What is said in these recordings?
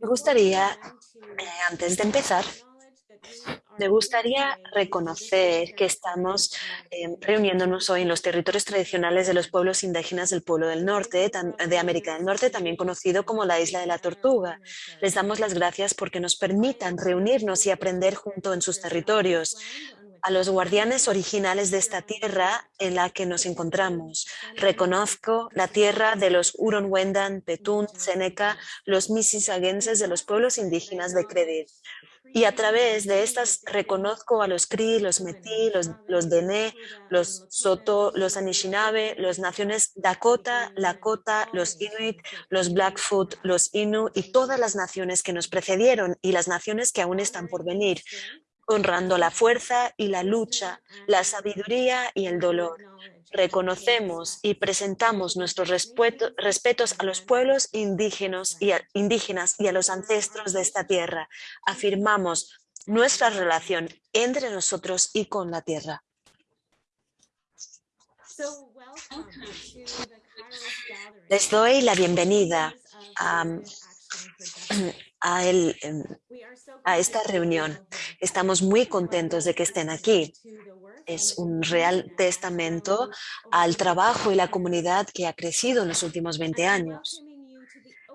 Me gustaría, antes de empezar, me gustaría reconocer que estamos eh, reuniéndonos hoy en los territorios tradicionales de los pueblos indígenas del pueblo del norte, de América del Norte, también conocido como la Isla de la Tortuga. Les damos las gracias porque nos permitan reunirnos y aprender junto en sus territorios, a los guardianes originales de esta tierra en la que nos encontramos. Reconozco la tierra de los Huron-Wendan, Petun, Seneca, los Mississaugenses de los pueblos indígenas de Credit. Y a través de estas reconozco a los Cree, los Métis, los, los Dene, los Soto, los Anishinaabe, las naciones Dakota, Lakota, los Inuit, los Blackfoot, los Innu y todas las naciones que nos precedieron y las naciones que aún están por venir honrando la fuerza y la lucha, la sabiduría y el dolor. Reconocemos y presentamos nuestros respetos a los pueblos indígenas y, a, indígenas y a los ancestros de esta tierra. Afirmamos nuestra relación entre nosotros y con la tierra. Les doy la bienvenida a em, a esta reunión. Estamos muy contentos de que estén aquí. Es un real testamento al trabajo y la comunidad que ha crecido en los últimos 20 años.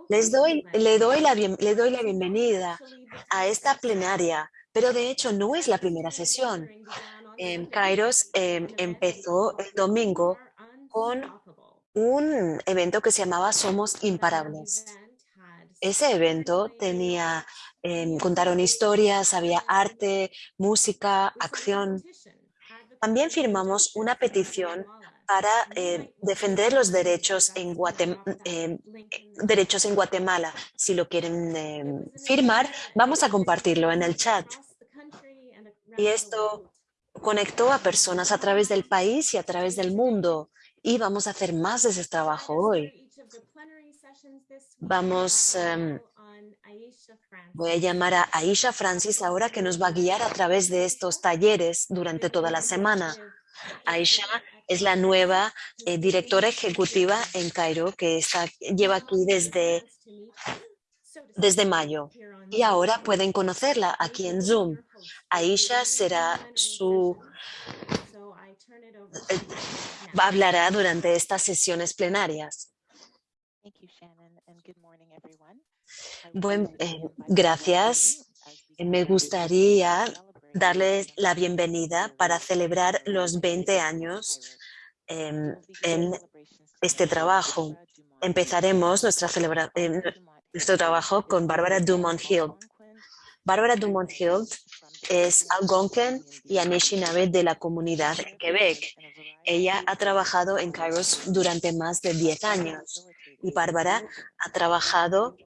Les doy, le, doy la, le doy la bienvenida a esta plenaria, pero de hecho no es la primera sesión. En Kairos em, empezó el domingo con un evento que se llamaba Somos Imparables. Ese evento tenía, em, contaron historias, había arte, música, acción. También firmamos una petición para eh, defender los derechos en, em, derechos en Guatemala. Si lo quieren em, firmar, vamos a compartirlo en el chat. Y esto conectó a personas a través del país y a través del mundo. Y vamos a hacer más de ese trabajo hoy. Vamos, em, voy a llamar a Aisha Francis ahora que nos va a guiar a través de estos talleres durante toda la semana. Aisha es la nueva eh, directora ejecutiva en Cairo que está, lleva aquí desde, desde mayo. y ahora pueden conocerla aquí en Zoom. Aisha será su eh, hablará durante estas sesiones plenarias. Bueno, eh, gracias. Me gustaría darles la bienvenida para celebrar los 20 años em, en este trabajo. Empezaremos nuestra em, nuestro trabajo con Bárbara Dumont-Hill. Bárbara Dumont-Hill es Algonquin y Anishinaabe de la comunidad en Quebec. Ella ha trabajado en Kairos durante más de 10 años y Bárbara ha trabajado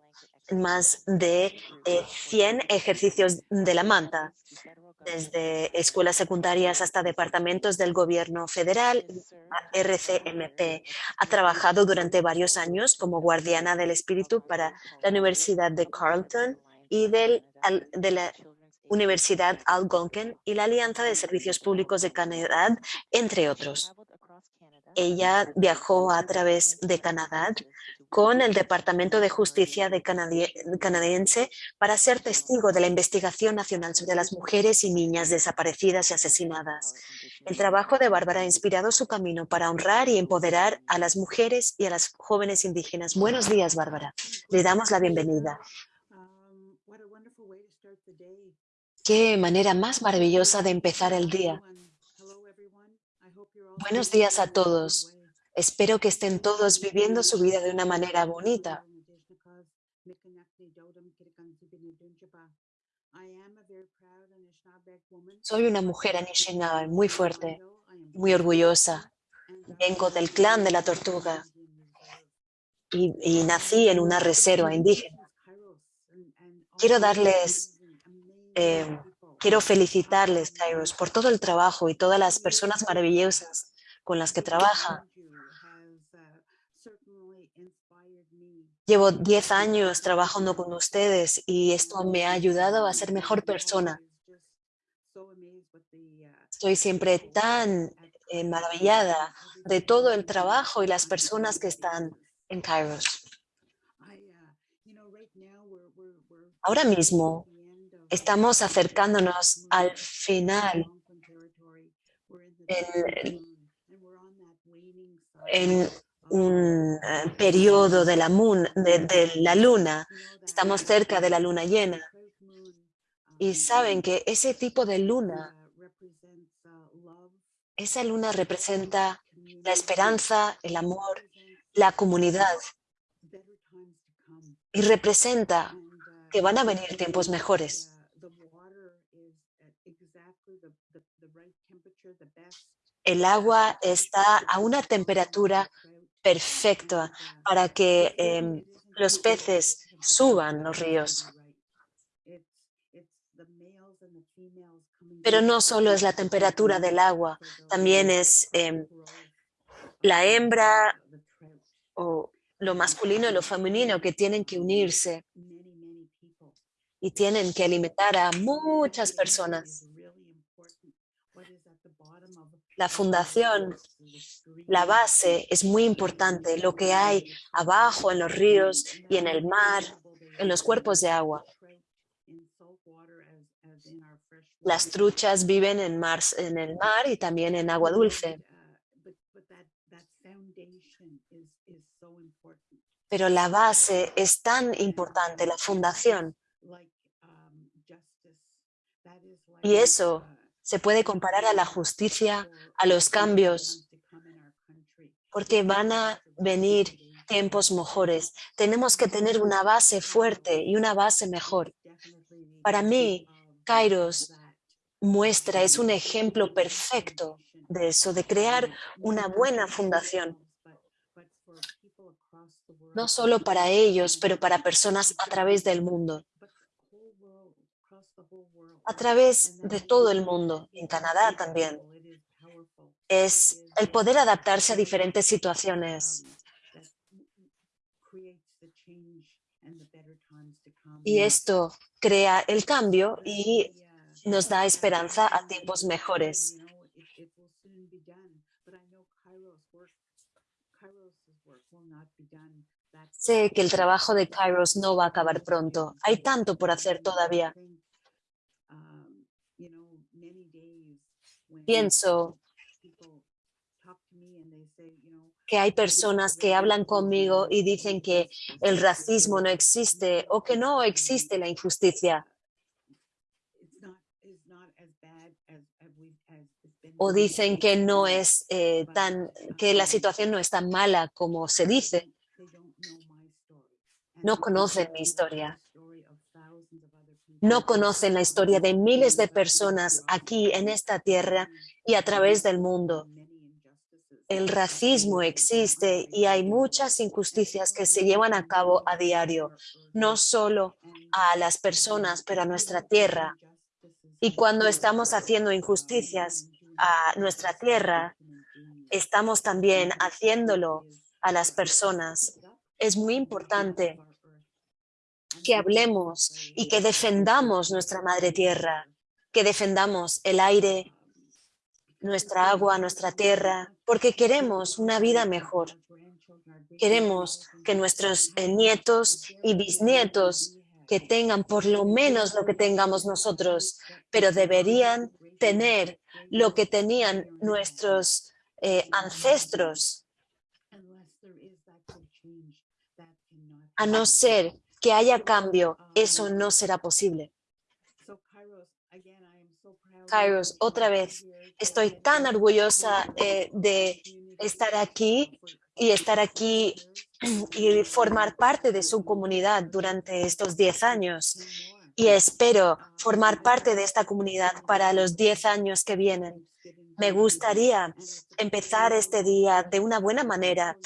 más de 100 eh, ejercicios de la manta, desde escuelas secundarias hasta departamentos del gobierno federal, RCMP. Ha trabajado durante varios años como guardiana del espíritu para la Universidad de Carleton y del, de la Universidad Algonquin y la Alianza de Servicios Públicos de Canadá, entre otros. Ella viajó a través de Canadá con el Departamento de Justicia de canadiense para ser testigo de la investigación nacional sobre las mujeres y niñas desaparecidas y asesinadas. El trabajo de Bárbara ha inspirado su camino para honrar y empoderar a las mujeres y a las jóvenes indígenas. Buenos días, Bárbara. Le damos la bienvenida. Qué manera más maravillosa de empezar el día. Buenos días a todos. Espero que estén todos viviendo su vida de una manera bonita. Soy una mujer Anishinaabe muy fuerte, muy orgullosa. Vengo del clan de la tortuga y, nací en una reserva indígena. Quiero darles, eh, quiero felicitarles, Kairos, por todo el trabajo y todas las personas maravillosas con las que trabajan Llevo 10 años trabajando con ustedes y esto me ha ayudado a ser mejor persona. Estoy siempre tan eh, maravillada de todo el trabajo y las personas que están en Kairos. Ahora mismo estamos acercándonos al final en, en un eh, periodo de la, de, la luna, estamos cerca de la luna llena. Y saben que ese tipo de luna, esa luna representa la esperanza, el amor, la comunidad. Y representa que van a venir tiempos mejores. El agua está a una temperatura perfecta para que em, los peces suban los ríos. Pero no solo es la temperatura del agua, también es em, la hembra o lo masculino y lo femenino que tienen que unirse y tienen que alimentar a muchas personas. La fundación, la base es muy importante, lo que hay abajo en los ríos y en el mar, en los cuerpos de agua. Las truchas viven en, en el mar y también en agua dulce. Pero la base es tan importante, la fundación. Y eso se puede comparar a la justicia, a los cambios, porque van a venir tiempos mejores. Tenemos que tener una base fuerte y una base mejor. Para mí, Kairos muestra, es un ejemplo perfecto de eso, de crear una buena fundación. No solo para ellos, pero para personas a través del mundo a través de todo el mundo, en Canadá también. Es el poder adaptarse a diferentes situaciones. Y esto crea el cambio y nos da esperanza a tiempos mejores. Sé que el trabajo de Kairos no va a acabar pronto. Hay tanto por hacer todavía. Pienso que hay personas que hablan conmigo y dicen que el racismo no existe o que no existe la injusticia. O dicen que no es eh, tan, que la situación no es tan mala como se dice. No conocen mi historia no conocen la historia de miles de personas aquí en esta tierra y a través del mundo. El racismo existe y hay muchas injusticias que se llevan a cabo a diario, no solo a las personas, pero a nuestra tierra. Y cuando estamos haciendo injusticias a nuestra tierra, estamos también haciéndolo a las personas. Es muy importante que hablemos y que defendamos nuestra madre tierra, que defendamos el aire, nuestra agua, nuestra tierra, porque queremos una vida mejor. Queremos que nuestros eh, nietos y bisnietos que tengan por lo menos lo que tengamos nosotros, pero deberían tener lo que tenían nuestros eh, ancestros, a no ser que haya cambio, eso no será posible. Kairos, otra vez, estoy tan orgullosa eh, de estar aquí y estar aquí y formar parte de su comunidad durante estos 10 años. Y espero formar parte de esta comunidad para los 10 años que vienen. Me gustaría empezar este día de una buena manera,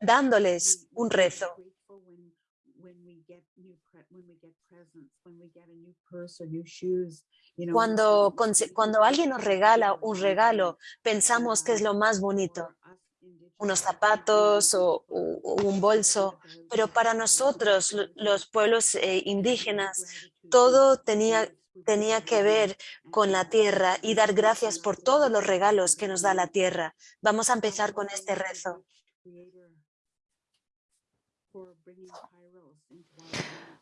dándoles un rezo cuando, cuando alguien nos regala un regalo, pensamos que es lo más bonito, unos zapatos o, un bolso, pero para nosotros, los pueblos eh, indígenas, todo tenía, tenía que ver con la tierra y dar gracias por todos los regalos que nos da la tierra. Vamos a empezar con este rezo.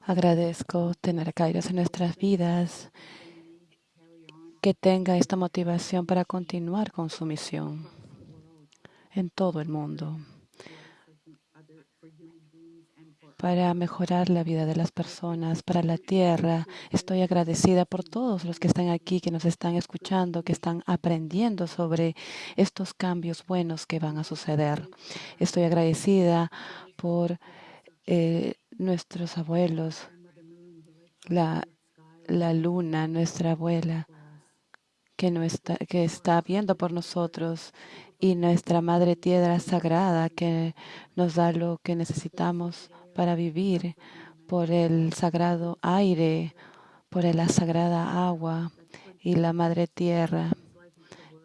Agradezco tener a Kairos en nuestras vidas, que tenga esta motivación para continuar con su misión en todo el mundo, para mejorar la vida de las personas, para la tierra. Estoy agradecida por todos los que están aquí, que nos están escuchando, que están aprendiendo sobre estos cambios buenos que van a suceder. Estoy agradecida por eh, nuestros abuelos, la, la luna, nuestra abuela, que, está, que está viendo por nosotros, y nuestra Madre Tierra Sagrada, que nos da lo que necesitamos para vivir, por el sagrado aire, por la sagrada agua y la Madre Tierra,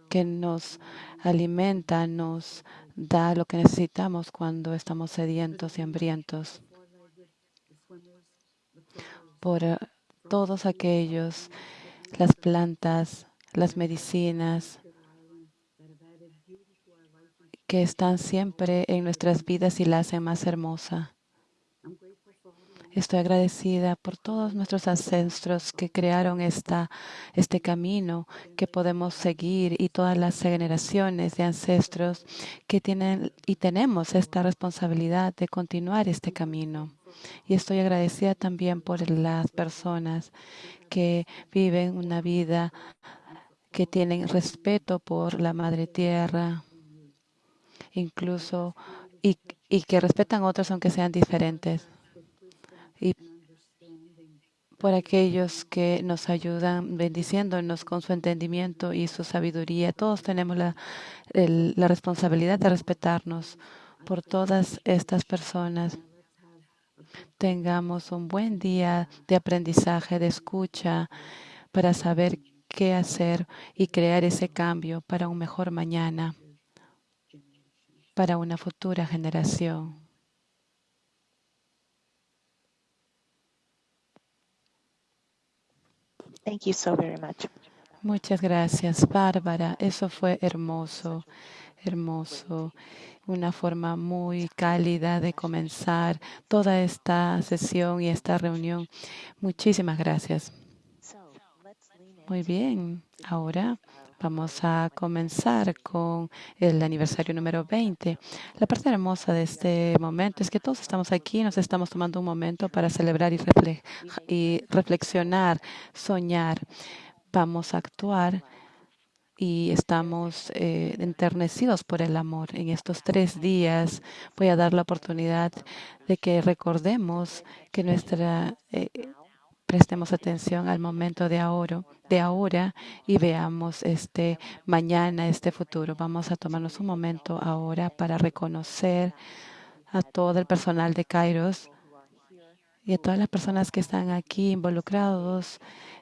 que nos alimenta, nos da lo que necesitamos cuando estamos sedientos y hambrientos. Por eh, todos aquellos, las plantas, las medicinas que están siempre en nuestras vidas y la hacen más hermosa. Estoy agradecida por todos nuestros ancestros que crearon esta, este camino que podemos seguir y todas las generaciones de ancestros que tienen y tenemos esta responsabilidad de continuar este camino. Y estoy agradecida también por las personas que viven una vida que tienen respeto por la Madre Tierra, incluso y, que respetan a otros aunque sean diferentes y por aquellos que nos ayudan bendiciéndonos con su entendimiento y su sabiduría. Todos tenemos la responsabilidad de respetarnos por todas estas personas. Tengamos un buen día de aprendizaje, de escucha, para saber qué hacer y crear ese cambio para un mejor mañana, para una futura generación. Thank you so very much. Muchas gracias, Bárbara. Eso fue hermoso, hermoso. Una forma muy cálida de comenzar toda esta sesión y esta reunión. Muchísimas gracias. Muy bien. Ahora Vamos a comenzar con el aniversario número 20. La parte hermosa de este momento es que todos estamos aquí, nos estamos tomando un momento para celebrar y, y reflexionar, soñar. Vamos a actuar y estamos eh, enternecidos por el amor. En estos tres días voy a dar la oportunidad de que recordemos que nuestra eh, prestemos atención al momento de ahora, de ahora y veamos este mañana, este futuro. Vamos a tomarnos un momento ahora para reconocer a todo el personal de Kairos y a todas las personas que están aquí involucrados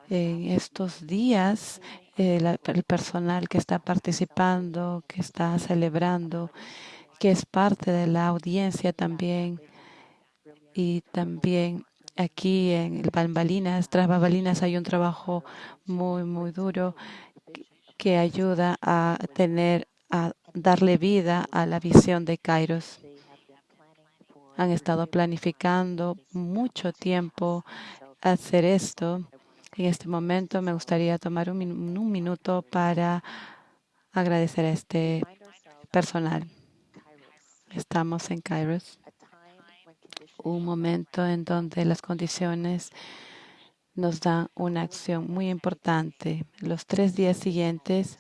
en estos días, el, el personal que está participando, que está celebrando, que es parte de la audiencia también y también aquí en Bambalinas, tras Bambalinas hay un trabajo muy, muy duro que ayuda a tener, a darle vida a la visión de Kairos. Han estado planificando mucho tiempo hacer esto. En este momento me gustaría tomar un, un minuto para agradecer a este personal. Estamos en Kairos un momento en donde las condiciones nos dan una acción muy importante. Los tres días siguientes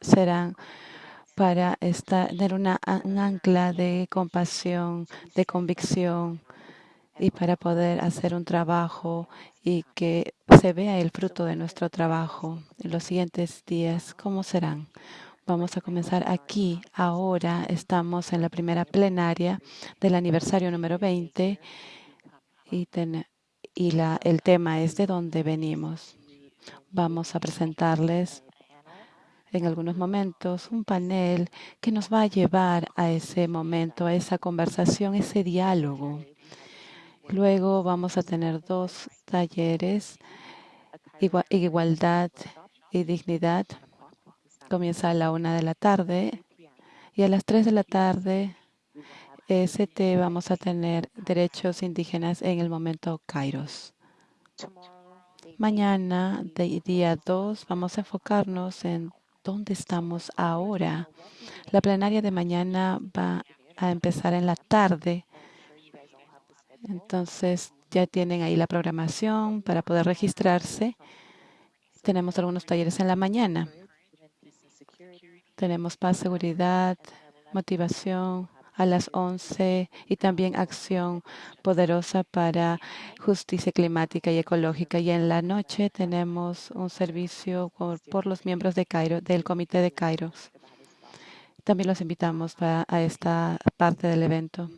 serán para tener una, un ancla de compasión, de convicción y para poder hacer un trabajo y que se vea el fruto de nuestro trabajo. En los siguientes días, ¿cómo serán? Vamos a comenzar aquí. Ahora estamos en la primera plenaria del aniversario número 20 y, el tema es de dónde venimos. Vamos a presentarles en algunos momentos un panel que nos va a llevar a ese momento, a esa conversación, ese diálogo. Luego vamos a tener dos talleres, igualdad y dignidad comienza a la una de la tarde y a las tres de la tarde EST vamos a tener derechos indígenas en el momento Kairos. Mañana, día 2, vamos a enfocarnos en dónde estamos ahora. La plenaria de mañana va a empezar en la tarde. Entonces, ya tienen ahí la programación para poder registrarse. Tenemos algunos talleres en la mañana. Tenemos paz, seguridad, motivación a las 11 y también acción poderosa para justicia climática y ecológica. Y en la noche tenemos un servicio por, los miembros de Cairo, del Comité de Kairos. También los invitamos a esta parte del evento.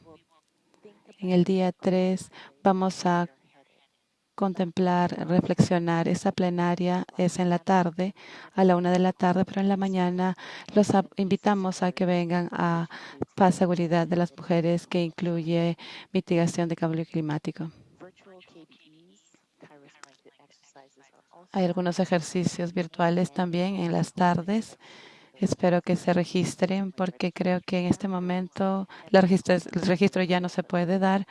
En el día 3 vamos a contemplar, reflexionar. Esa plenaria es en la tarde, a la una de la tarde, pero en la mañana los invitamos a que vengan a paz, seguridad de las mujeres, que incluye mitigación de cambio climático. Hay algunos ejercicios virtuales también en las tardes. Espero que se registren porque creo que en este momento el registro ya no se puede dar,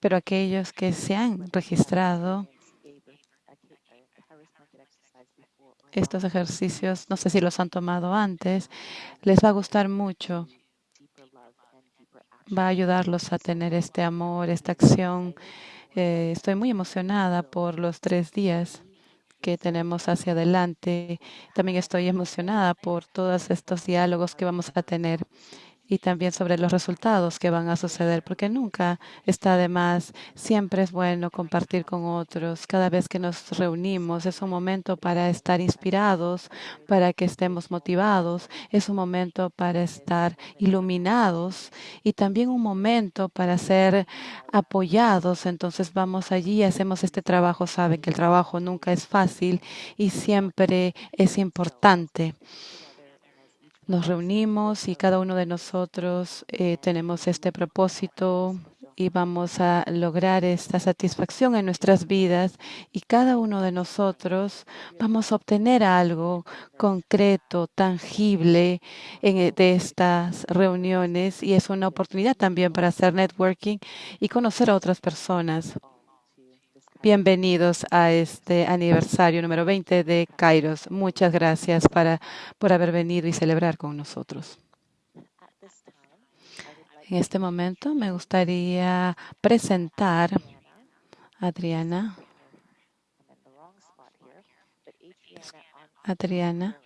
pero aquellos que se han registrado estos ejercicios, no sé si los han tomado antes, les va a gustar mucho. Va a ayudarlos a tener este amor, esta acción. Eh, estoy muy emocionada por los tres días que tenemos hacia adelante. También estoy emocionada por todos estos diálogos que vamos a tener y también sobre los resultados que van a suceder, porque nunca está de más. Siempre es bueno compartir con otros. Cada vez que nos reunimos es un momento para estar inspirados, para que estemos motivados. Es un momento para estar iluminados y también un momento para ser apoyados. Entonces vamos allí y hacemos este trabajo. Saben que el trabajo nunca es fácil y siempre es importante nos reunimos y cada uno de nosotros eh, tenemos este propósito y vamos a lograr esta satisfacción en nuestras vidas y cada uno de nosotros vamos a obtener algo concreto, tangible en, eh, de estas reuniones y es una oportunidad también para hacer networking y conocer a otras personas. Bienvenidos a este aniversario número 20 de Kairos. Muchas gracias para, por haber venido y celebrar con nosotros. En este momento me gustaría presentar a Adriana. Adriana.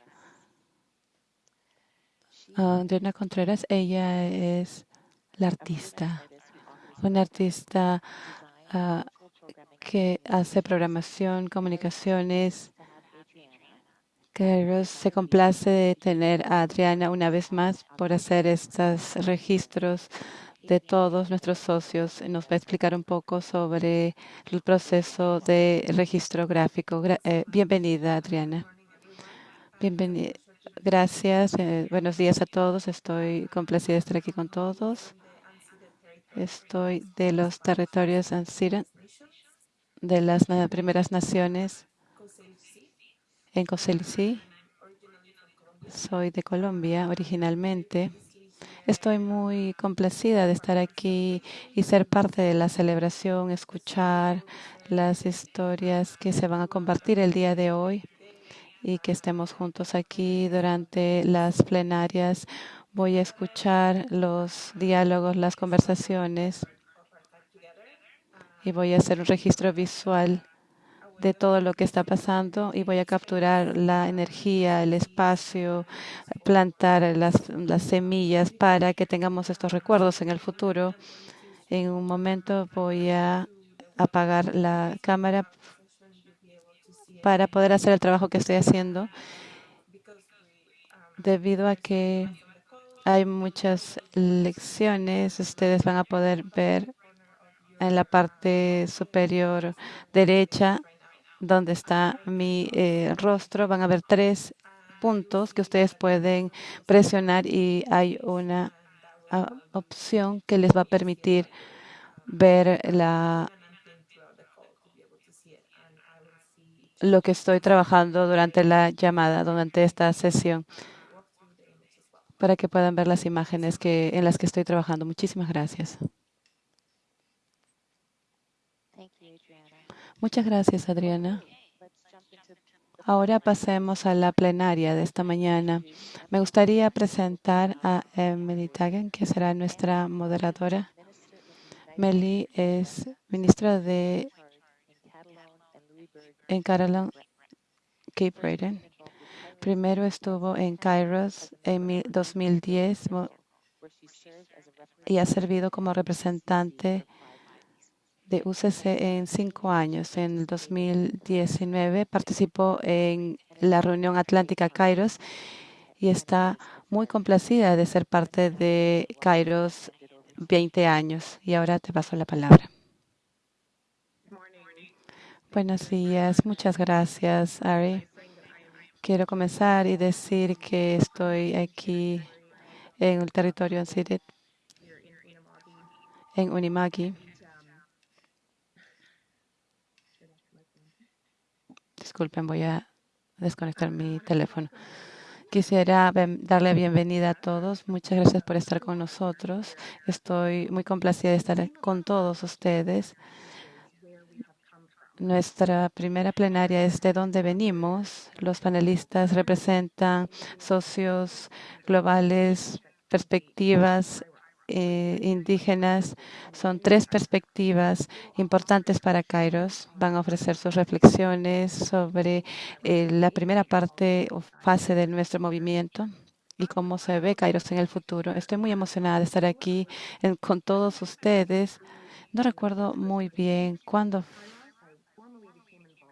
Adriana Contreras, ella es la artista, una artista uh, que hace programación, comunicaciones. Que se complace de tener a Adriana una vez más por hacer estos registros de todos nuestros socios. Nos va a explicar un poco sobre el proceso de registro gráfico. Eh, bienvenida, Adriana. Bienvenida. Gracias. Eh, buenos días a todos. Estoy complacida de estar aquí con todos. Estoy de los territorios Ancira de las primeras naciones en Coselicí. Soy de Colombia originalmente. Estoy muy complacida de estar aquí y ser parte de la celebración, escuchar las historias que se van a compartir el día de hoy y que estemos juntos aquí durante las plenarias. Voy a escuchar los diálogos, las conversaciones y voy a hacer un registro visual de todo lo que está pasando y voy a capturar la energía, el espacio, plantar las, las semillas para que tengamos estos recuerdos en el futuro. En un momento voy a apagar la cámara para poder hacer el trabajo que estoy haciendo debido a que hay muchas lecciones. Ustedes van a poder ver en la parte superior derecha, donde está mi eh, rostro, van a ver tres puntos que ustedes pueden presionar y hay una ah, opción que les va a permitir ver la lo que estoy trabajando durante la llamada, durante esta sesión. para que puedan ver las imágenes en las que estoy trabajando. Muchísimas gracias. Muchas gracias, Adriana. Ahora pasemos a la plenaria de esta mañana. Me gustaría presentar a Emily Tagan, que será nuestra moderadora. Meli es ministra de en Catalan, Cape Breton. Primero estuvo en Kairos en 2010 y ha servido como representante de UCC en cinco años. En el 2019 participó en la reunión Atlántica Kairos y está muy complacida de ser parte de Kairos 20 años. Y ahora te paso la palabra. Buenos días. Muchas gracias, Ari. Quiero comenzar y decir que estoy aquí en el territorio en Unimagi. Disculpen, voy a desconectar mi teléfono. Quisiera darle bienvenida a todos. Muchas gracias por estar con nosotros. Estoy muy complacida de estar con todos ustedes. Nuestra primera plenaria es de dónde venimos. Los panelistas representan socios globales, perspectivas eh, indígenas. Son tres perspectivas importantes para Kairos. Van a ofrecer sus reflexiones sobre eh, la primera parte o fase de nuestro movimiento y cómo se ve Kairos en el futuro. Estoy muy emocionada de estar aquí con todos ustedes. No recuerdo muy bien cuándo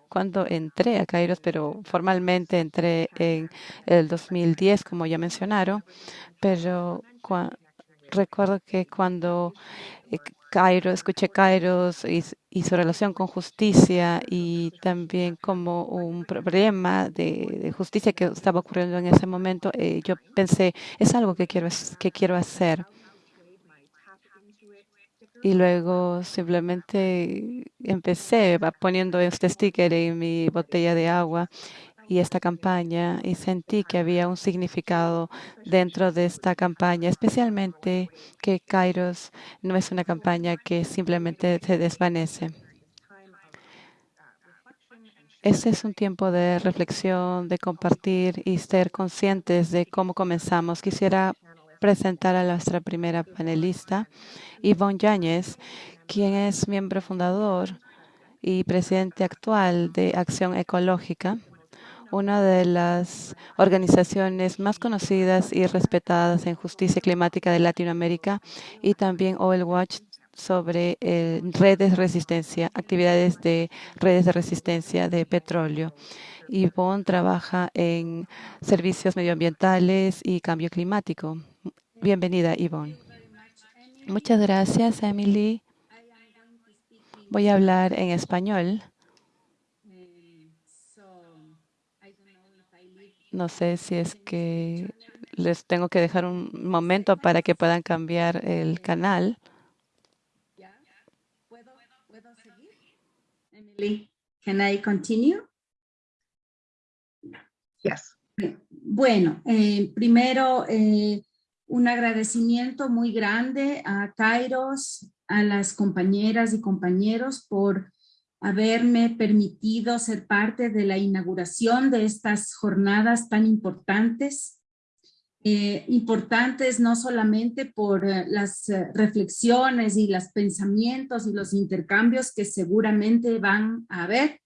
cuando entré a Kairos, pero formalmente entré en el 2010, como ya mencionaron, pero recuerdo que cuando eh, Cairo, escuché Kairos y, su relación con justicia y también como un problema de, justicia que estaba ocurriendo en ese momento, eh, yo pensé, es algo que quiero, que quiero hacer. Y luego simplemente empecé poniendo este sticker en mi botella de agua y esta campaña y sentí que había un significado dentro de esta campaña, especialmente que Kairos no es una campaña que simplemente se desvanece. Este es un tiempo de reflexión, de compartir y ser conscientes de cómo comenzamos. Quisiera presentar a nuestra primera panelista, Yvonne Yáñez, quien es miembro fundador y presidente actual de Acción Ecológica una de las organizaciones más conocidas y respetadas en justicia climática de Latinoamérica y también Oil Watch sobre eh, redes de resistencia, actividades de redes de resistencia de petróleo. Yvonne trabaja en servicios medioambientales y cambio climático. Bienvenida, Yvonne. Muchas gracias, Emily. Voy a hablar en español. No sé si es que les tengo que dejar un momento para que puedan cambiar el canal. ¿Puedo, seguir? Emily, can I continue? Yes. Bueno, eh, primero eh, un agradecimiento muy grande a Kairos, a las compañeras y compañeros por haberme permitido ser parte de la inauguración de estas jornadas tan importantes. Eh, importantes no solamente por eh, las eh, reflexiones y los pensamientos y los intercambios que seguramente van a haber,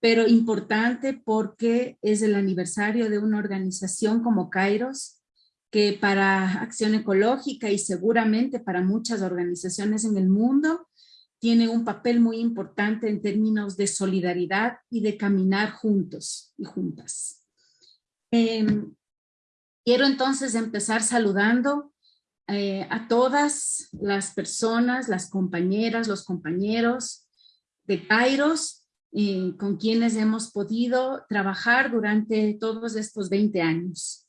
pero importante porque es el aniversario de una organización como Kairos, que para Acción Ecológica y seguramente para muchas organizaciones en el mundo, tiene un papel muy importante en términos de solidaridad y de caminar juntos y juntas. Em, quiero entonces empezar saludando eh, a todas las personas, las compañeras, los compañeros de Kairos, eh, con quienes hemos podido trabajar durante todos estos 20 años.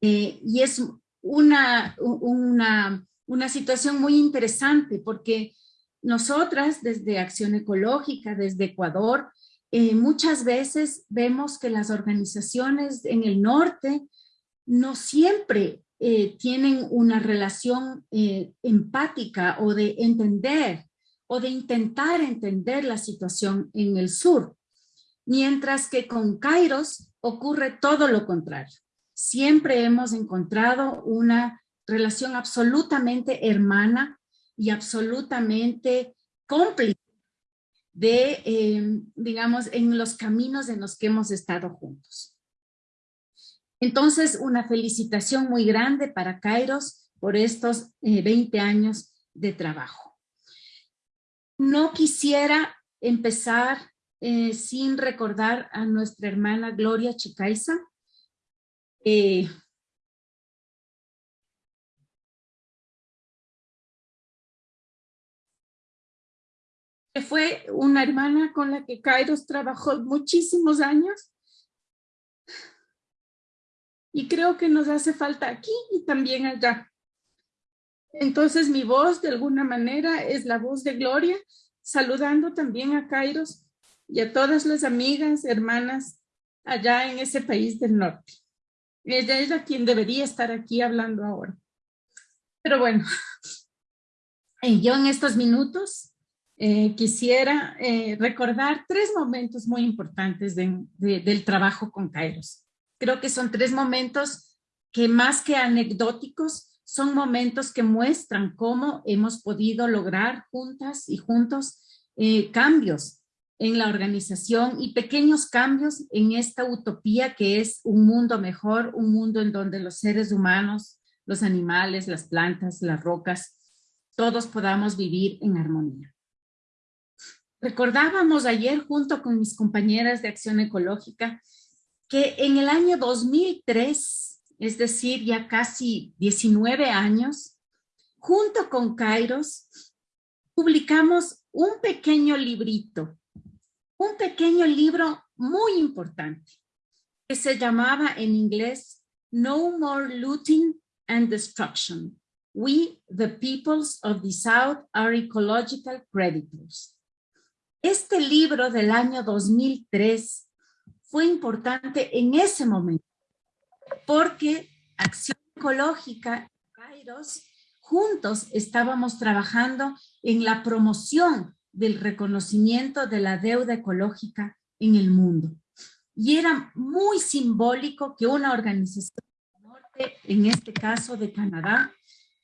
Eh, y es una, una, una situación muy interesante porque nosotras desde Acción Ecológica, desde Ecuador, eh, muchas veces vemos que las organizaciones en el norte no siempre eh, tienen una relación eh, empática o de entender o de intentar entender la situación en el sur. Mientras que con Kairos ocurre todo lo contrario. Siempre hemos encontrado una relación absolutamente hermana y absolutamente cómplice de, eh, digamos, en los caminos en los que hemos estado juntos. Entonces, una felicitación muy grande para Kairos por estos 20 eh, años de trabajo. No quisiera empezar eh, sin recordar a nuestra hermana Gloria Chicaiza. Que fue una hermana con la que Kairos trabajó muchísimos años y creo que nos hace falta aquí y también allá. Entonces mi voz de alguna manera es la voz de Gloria, saludando también a Kairos y a todas las amigas, hermanas allá en ese país del norte. Ella es la quien debería estar aquí hablando ahora. Pero bueno, yo en estos minutos eh, quisiera eh, recordar tres momentos muy importantes del trabajo con Kairos. Creo que son tres momentos que más que anecdóticos, son momentos que muestran cómo hemos podido lograr juntas y juntos eh, cambios en la organización y pequeños cambios en esta utopía que es un mundo mejor, un mundo en donde los seres humanos, los animales, las plantas, las rocas, todos podamos vivir en armonía. Recordábamos ayer junto con mis compañeras de Acción Ecológica que en el año 2003, es decir, ya casi 19 años, junto con Kairos, publicamos un pequeño librito, un pequeño libro muy importante, que se llamaba en inglés No More Looting and Destruction. We, the peoples of the South, are ecological predators. Este libro del año 2003 fue importante en ese momento, porque Acción Ecológica y Kairos juntos estábamos trabajando en la promoción del reconocimiento de la deuda ecológica en el mundo. Y era muy simbólico que una organización del norte, en este caso de Canadá,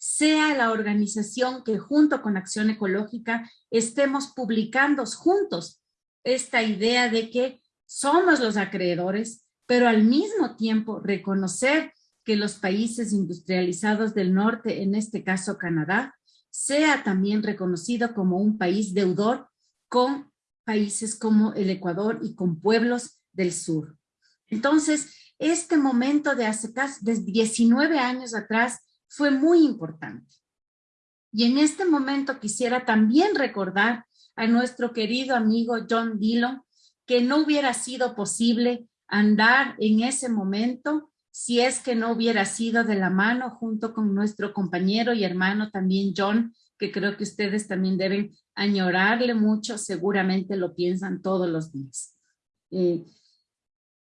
sea la organización que junto con Acción Ecológica estemos publicando juntos esta idea de que somos los acreedores, pero al mismo tiempo reconocer que los países industrializados del norte, en este caso Canadá, sea también reconocido como un país deudor con países como el Ecuador y con pueblos del sur. Entonces, este momento de hace casi 19 años atrás fue muy importante. Y en este momento quisiera también recordar a nuestro querido amigo John Dillon, que no hubiera sido posible andar en ese momento si es que no hubiera sido de la mano junto con nuestro compañero y hermano también John, que creo que ustedes también deben añorarle mucho, seguramente lo piensan todos los días. Eh,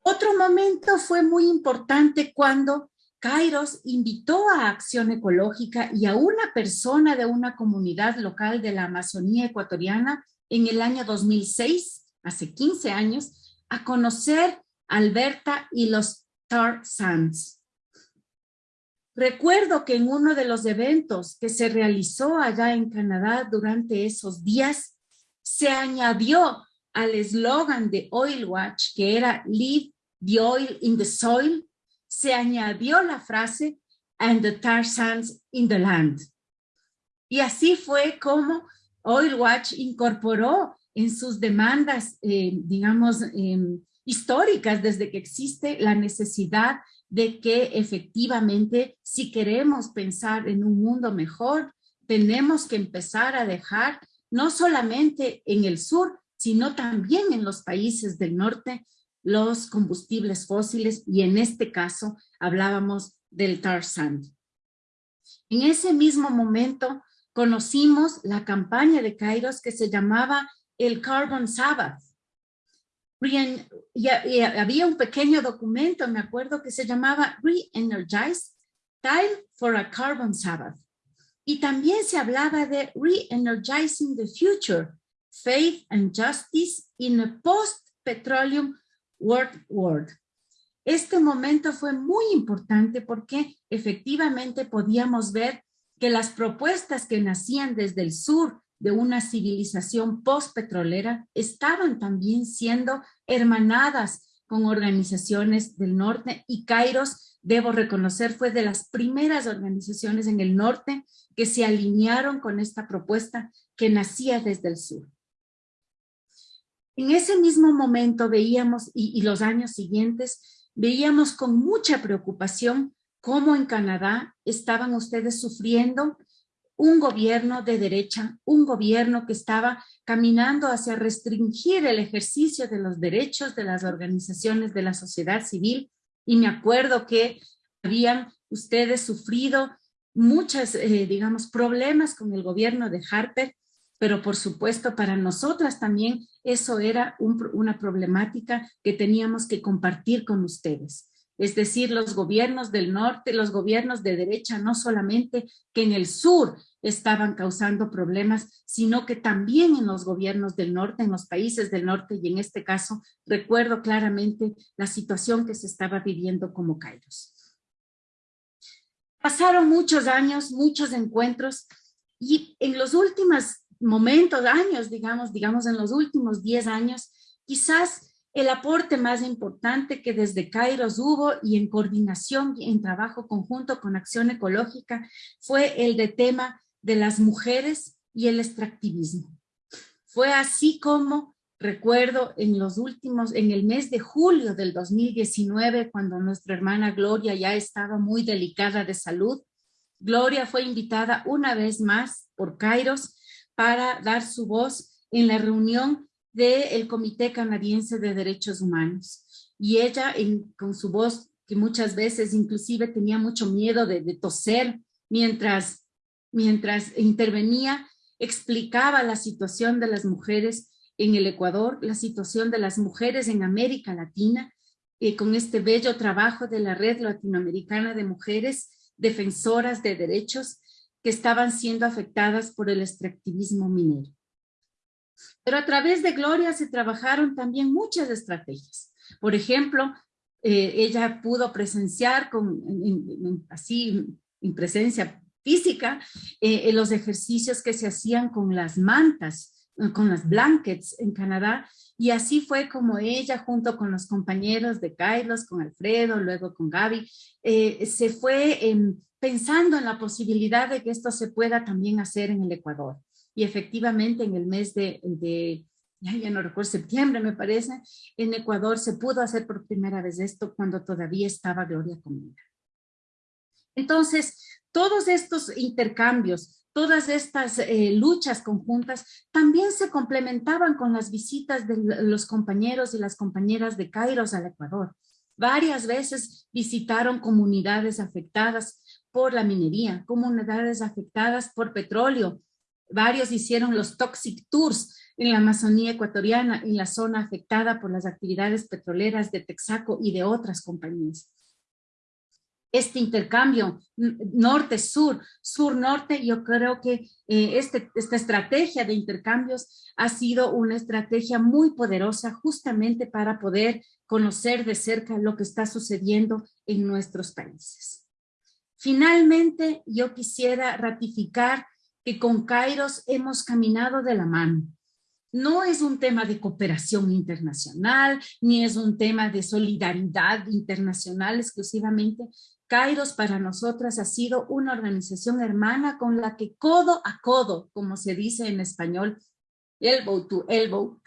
otro momento fue muy importante cuando Kairos invitó a Acción Ecológica y a una persona de una comunidad local de la Amazonía ecuatoriana en el año 2006 hace 15 años, a conocer Alberta y los Tar Sands. Recuerdo que en uno de los eventos que se realizó allá en Canadá durante esos días, se añadió al eslogan de Oil Watch, que era Leave the oil in the soil, se añadió la frase and the tar sands in the land. Y así fue como Oil Watch incorporó en sus demandas, eh, digamos, em, históricas desde que existe la necesidad de que efectivamente, si queremos pensar en un mundo mejor, tenemos que empezar a dejar, no solamente en el sur, sino también en los países del norte, los combustibles fósiles y en este caso hablábamos del tar sand. En ese mismo momento conocimos la campaña de Kairos que se llamaba el Carbon Sabbath. Y, había un pequeño documento, me acuerdo, que se llamaba Re-Energize, Time for a Carbon Sabbath. Y también se hablaba de Re-Energizing the Future, Faith and Justice in a Post-Petroleum World World. Este momento fue muy importante porque efectivamente podíamos ver que las propuestas que nacían desde el sur de una civilización post-petrolera estaban también siendo hermanadas con organizaciones del norte y Kairos, debo reconocer, fue de las primeras organizaciones en el norte que se alinearon con esta propuesta que nacía desde el sur. En ese mismo momento veíamos, y, los años siguientes, veíamos con mucha preocupación cómo en Canadá estaban ustedes sufriendo un gobierno de derecha, un gobierno que estaba caminando hacia restringir el ejercicio de los derechos de las organizaciones de la sociedad civil. Y me acuerdo que habían ustedes sufrido muchos, eh, digamos, problemas con el gobierno de Harper, pero por supuesto para nosotras también eso era una problemática que teníamos que compartir con ustedes es decir, los gobiernos del norte, los gobiernos de derecha, no solamente que en el sur estaban causando problemas, sino que también en los gobiernos del norte, en los países del norte, y en este caso recuerdo claramente la situación que se estaba viviendo como Kairos. Pasaron muchos años, muchos encuentros, y en los últimos momentos, años, digamos, digamos en los últimos 10 años, quizás el aporte más importante que desde Kairos hubo y en coordinación y en trabajo conjunto con Acción Ecológica fue el de tema de las mujeres y el extractivismo. Fue así como recuerdo en los últimos, en el mes de julio del 2019, cuando nuestra hermana Gloria ya estaba muy delicada de salud, Gloria fue invitada una vez más por Kairos para dar su voz en la reunión del Comité Canadiense de Derechos Humanos. Y ella, con su voz, que muchas veces inclusive tenía mucho miedo de, toser mientras, mientras intervenía, explicaba la situación de las mujeres en el Ecuador, la situación de las mujeres en América Latina, eh, con este bello trabajo de la Red Latinoamericana de Mujeres Defensoras de Derechos que estaban siendo afectadas por el extractivismo minero. Pero a través de Gloria se trabajaron también muchas estrategias. Por ejemplo, eh, ella pudo presenciar así en presencia física eh, los ejercicios que se hacían con las mantas, eh, con las blankets en Canadá y así fue como ella junto con los compañeros de Carlos, con Alfredo, luego con Gaby, se fue pensando en la posibilidad de que esto se pueda también hacer en el Ecuador y efectivamente en el mes de, ya, no recuerdo, septiembre me parece, en Ecuador se pudo hacer por primera vez esto cuando todavía estaba Gloria Comida. Entonces, todos estos intercambios, todas estas eh, luchas conjuntas también se complementaban con las visitas de los compañeros y las compañeras de Kairos al Ecuador. Varias veces visitaron comunidades afectadas por la minería, comunidades afectadas por petróleo, Varios hicieron los Toxic Tours en la Amazonía ecuatoriana, en la zona afectada por las actividades petroleras de Texaco y de otras compañías. Este intercambio norte-sur, sur-norte, yo creo que eh, este, esta estrategia de intercambios ha sido una estrategia muy poderosa justamente para poder conocer de cerca lo que está sucediendo en nuestros países. Finalmente, yo quisiera ratificar que con Kairos hemos caminado de la mano. No es un tema de cooperación internacional, ni es un tema de solidaridad internacional exclusivamente. Kairos para nosotras ha sido una organización hermana con la que codo a codo, como se dice en español, elbow to elbow,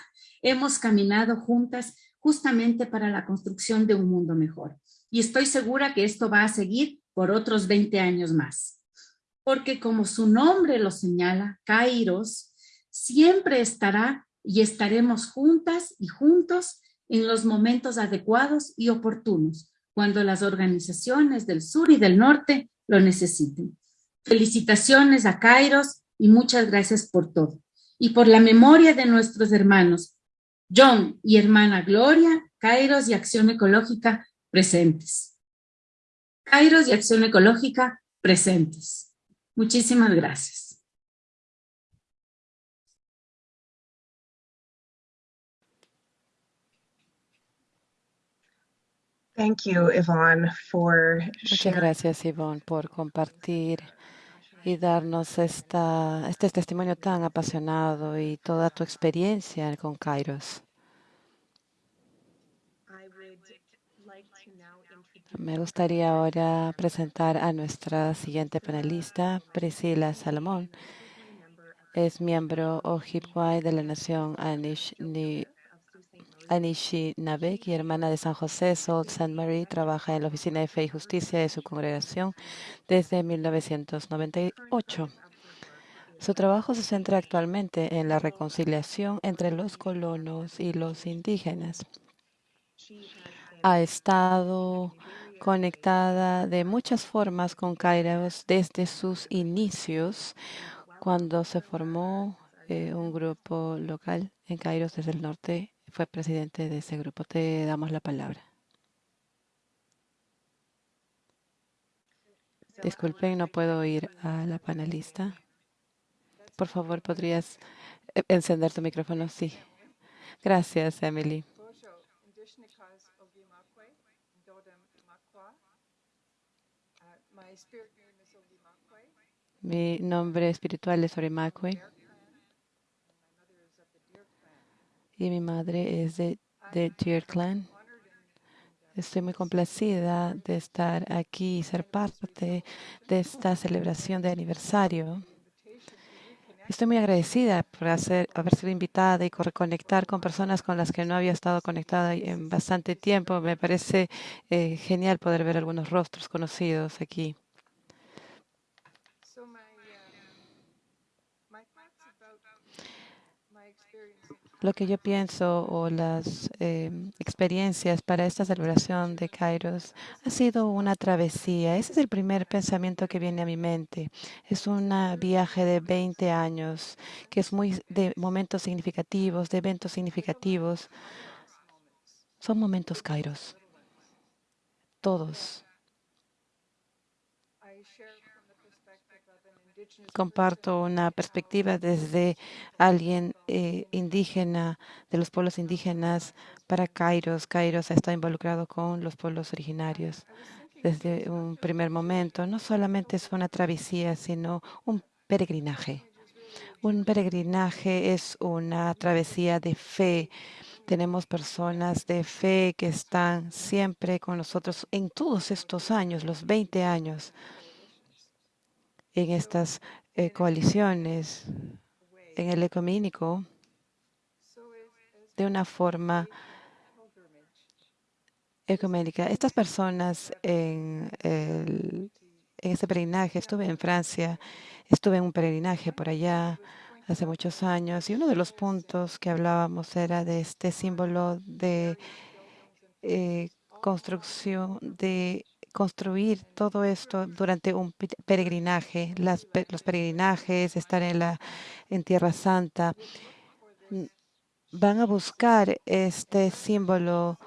hemos caminado juntas justamente para la construcción de un mundo mejor. Y estoy segura que esto va a seguir por otros 20 años más porque como su nombre lo señala, Kairos, siempre estará y estaremos juntas y juntos en los momentos adecuados y oportunos, cuando las organizaciones del sur y del norte lo necesiten. Felicitaciones a Kairos y muchas gracias por todo. Y por la memoria de nuestros hermanos, John y hermana Gloria, Kairos y Acción Ecológica presentes. Kairos y Acción Ecológica presentes. Muchísimas gracias. Thank you, Yvonne, for Muchas gracias, Yvonne, por compartir y darnos esta, este testimonio tan apasionado y toda tu experiencia con Kairos. Me gustaría ahora presentar a nuestra siguiente panelista, Priscila Salomón. Es miembro Ojibwa de la Nación Anishinabek y hermana de San José, Salt St. Mary. Trabaja en la Oficina de Fe y Justicia de su congregación desde 1998. Su trabajo se centra actualmente en la reconciliación entre los colonos y los indígenas. Ha estado conectada de muchas formas con Kairos desde sus inicios, cuando se formó eh, un grupo local en Kairos desde el norte. Fue presidente de ese grupo. Te damos la palabra. Disculpen, no puedo oír a la panelista. Por favor, ¿podrías eh, encender tu micrófono? Sí. Gracias, Emily. Mi nombre espiritual es Orimakwe y mi madre es de, de Deer Clan. Estoy muy complacida de estar aquí y ser parte de esta celebración de aniversario. Estoy muy agradecida por hacer, haber sido invitada y reconectar con personas con las que no había estado conectada en bastante tiempo. Me parece eh, genial poder ver algunos rostros conocidos aquí. Lo que yo pienso o las em, experiencias para esta celebración de Kairos ha sido una travesía. Ese es el primer pensamiento que viene a mi mente. Es un viaje de 20 años que es muy de momentos significativos, de eventos significativos. Son momentos Kairos. Todos. Comparto una perspectiva desde alguien eh, indígena, de los pueblos indígenas, para Kairos. Kairos estado involucrado con los pueblos originarios desde un primer momento. No solamente es una travesía, sino un peregrinaje. Un peregrinaje es una travesía de fe. Tenemos personas de fe que están siempre con nosotros en todos estos años, los 20 años en estas eh, coaliciones, en el ecumínico, de una forma ecuménica. Estas personas en, el, en ese peregrinaje, estuve en Francia, estuve en un peregrinaje por allá hace muchos años y uno de los puntos que hablábamos era de este símbolo de eh, construcción de construir todo esto durante un peregrinaje, los peregrinajes, estar en la en Tierra Santa, mm, van a buscar este símbolo.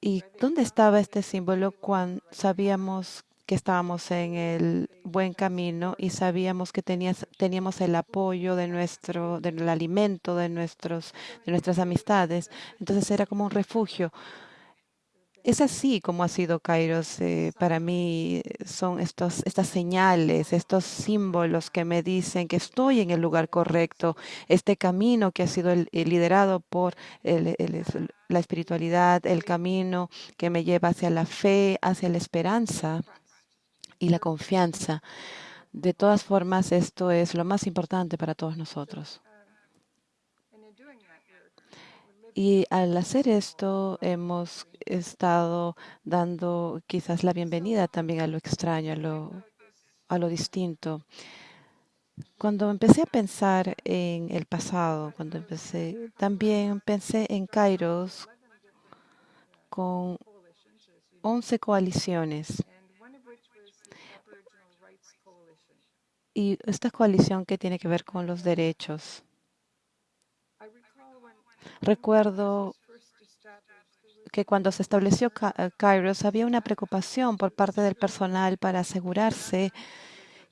¿Y dónde estaba este símbolo cuando sabíamos que estábamos en el buen camino y sabíamos que teníamos el apoyo de nuestro, del alimento, de, nuestros, de nuestras amistades? Entonces era como un refugio. Es así como ha sido Kairos. Eh, para mí son estos, estas señales, estos símbolos que me dicen que estoy en el lugar correcto. Este camino que ha sido liderado por la espiritualidad, el camino que me lleva hacia la fe, hacia la esperanza y la confianza. De todas formas, esto es lo más importante para todos nosotros. Y al hacer esto, hemos estado dando quizás la bienvenida también a lo extraño, a lo, distinto. Cuando empecé a pensar en el pasado, cuando empecé, también pensé en Kairos con 11 coaliciones. Y esta coalición que tiene que ver con los derechos. Recuerdo porque cuando se estableció eh, Kairos había una preocupación por parte del personal para asegurarse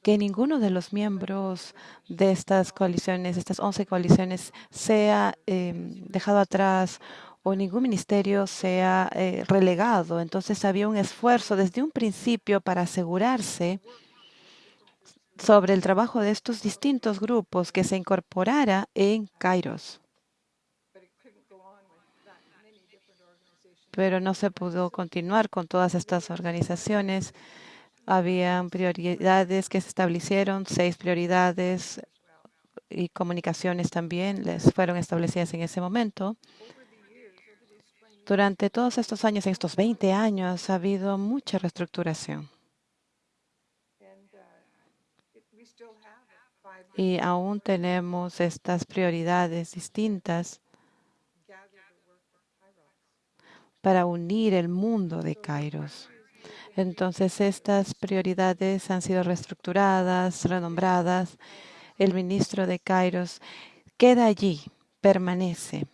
que ninguno de los miembros de estas coaliciones, estas 11 coaliciones, sea em, dejado atrás o ningún ministerio sea eh, relegado. Entonces había un esfuerzo desde un principio para asegurarse sobre el trabajo de estos distintos grupos que se incorporara en Kairos. Pero no se pudo continuar con todas estas organizaciones. Habían prioridades que se establecieron, seis prioridades y comunicaciones también les fueron establecidas en ese momento. Durante todos estos años, en estos 20 años, ha habido mucha reestructuración. Y aún tenemos estas prioridades distintas para unir el mundo de Kairos. Entonces, estas prioridades han sido reestructuradas, renombradas. El ministro de Kairos queda allí, permanece.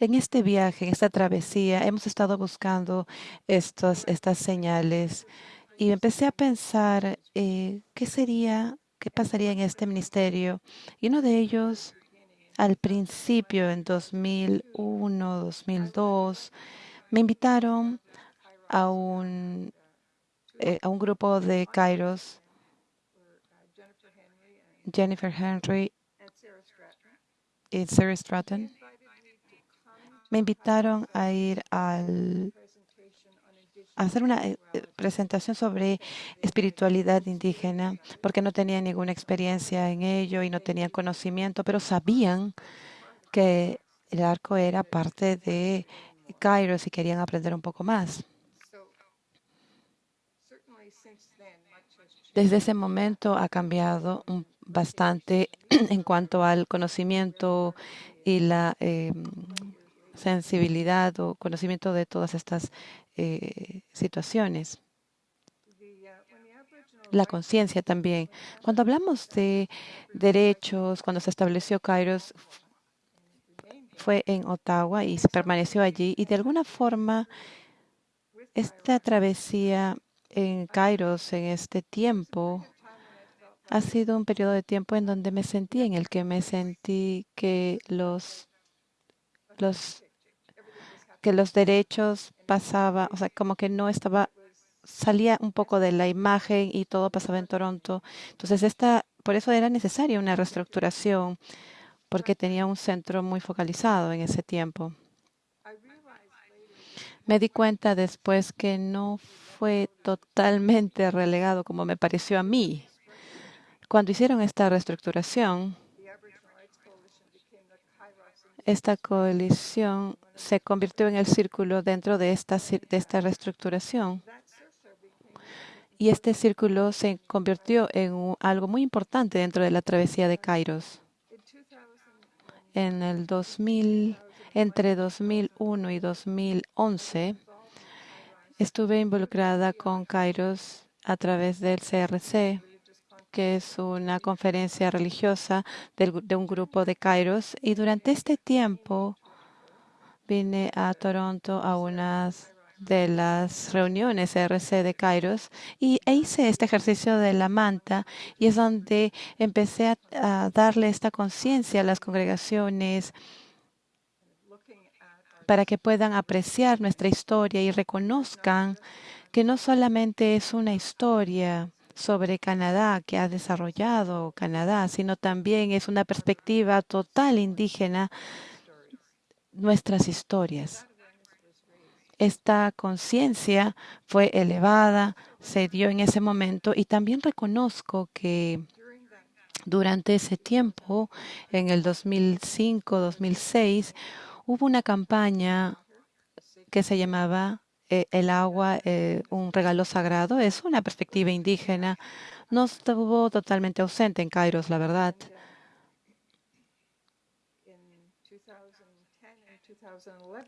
En este viaje, en esta travesía, hemos estado buscando estas señales y empecé a pensar eh, qué sería, qué pasaría en este ministerio. Y uno de ellos, al principio, en 2001, 2002, me invitaron a un, eh, a un grupo de Kairos, Jennifer Henry y Sarah Stratton me invitaron a ir al, hacer una eh, presentación sobre espiritualidad indígena, porque no tenían ninguna experiencia en ello y no tenían conocimiento, pero sabían que el arco era parte de Kairos y querían aprender un poco más. Desde ese momento ha cambiado bastante en cuanto al conocimiento y la em, sensibilidad o conocimiento de todas estas eh, situaciones. La conciencia también. Cuando hablamos de derechos, cuando se estableció Kairos, fue en Ottawa y se permaneció allí. Y de alguna forma, esta travesía en Kairos en este tiempo ha sido un periodo de tiempo en donde me sentí, en el que me sentí que los, los, que los derechos pasaba, o sea, como que no estaba, salía un poco de la imagen y todo pasaba en Toronto. Entonces, esta, por eso era necesaria una reestructuración, porque tenía un centro muy focalizado en ese tiempo. Me di cuenta después que no fue totalmente relegado como me pareció a mí. Cuando hicieron esta reestructuración, esta coalición se convirtió en el círculo dentro de esta, de esta reestructuración. Y este círculo se convirtió en algo muy importante dentro de la travesía de Kairos. En el 2000, entre 2001 y 2011, estuve involucrada con Kairos a través del CRC, que es una conferencia religiosa de un grupo de Kairos. Y durante este tiempo vine a Toronto a unas de las reuniones CRC de Kairos y e hice este ejercicio de la manta y es donde empecé a darle esta conciencia a las congregaciones para que puedan apreciar nuestra historia y reconozcan que no solamente es una historia sobre Canadá que ha desarrollado Canadá, sino también es una perspectiva total indígena nuestras historias. Esta conciencia fue elevada, se dio en ese momento y también reconozco que durante ese tiempo, en el 2005-2006, hubo una campaña que se llamaba eh, El agua, eh, un regalo sagrado. Es una perspectiva indígena. No estuvo totalmente ausente en Kairos, la verdad.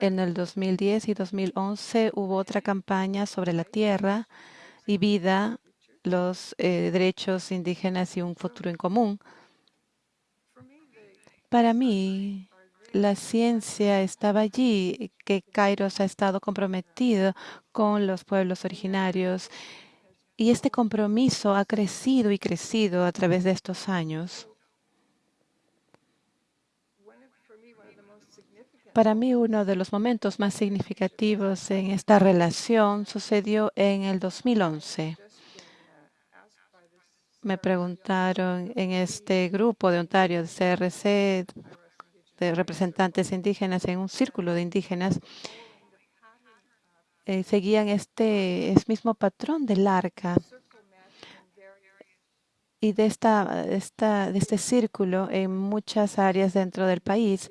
En el 2010 y 2011 hubo otra campaña sobre la tierra y vida, los eh, derechos indígenas y un futuro en común. Para mí, la ciencia estaba allí, que Kairos ha estado comprometido con los pueblos originarios y este compromiso ha crecido y crecido a través de estos años. Para mí, uno de los momentos más significativos en esta relación sucedió en el 2011. Me preguntaron en este grupo de Ontario, de CRC, de representantes indígenas, en un círculo de indígenas, eh, seguían este, este mismo patrón del arca y de, esta, de este círculo en muchas áreas dentro del país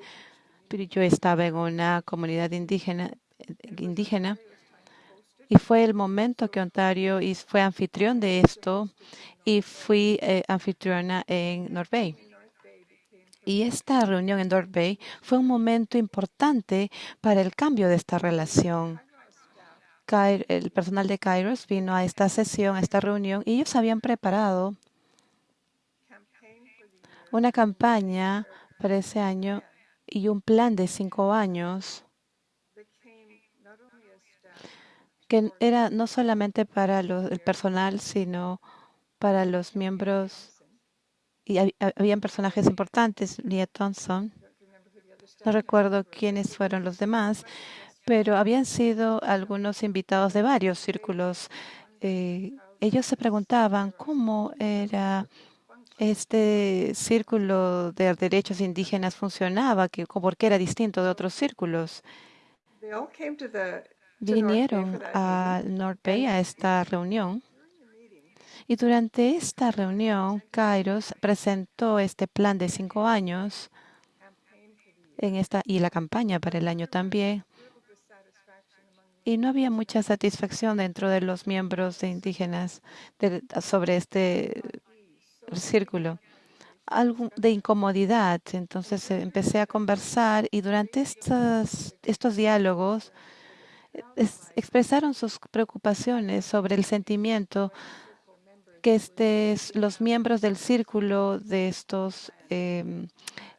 yo estaba en una comunidad indígena, indígena y fue el momento que Ontario fue anfitrión de esto y fui eh, anfitriona en North Bay. Y esta reunión en North Bay fue un momento importante para el cambio de esta relación. El personal de Kairos vino a esta sesión, a esta reunión, y ellos habían preparado una campaña para ese año y un plan de cinco años que era no solamente para el personal, sino para los miembros. Y habían personajes importantes, Leah Thompson. No recuerdo quiénes fueron los demás, pero habían sido algunos invitados de varios círculos. Eh, ellos se preguntaban cómo era este círculo de derechos indígenas funcionaba, que, porque era distinto de otros círculos. Vinieron a North Bay a esta reunión y durante esta reunión Kairos presentó este plan de cinco años en esta, y la campaña para el año también. Y no había mucha satisfacción dentro de los miembros de indígenas sobre este círculo, algo de incomodidad. Entonces eh, empecé a conversar y durante estos, diálogos eh, expresaron sus preocupaciones sobre el sentimiento que este, los miembros del círculo de estos em,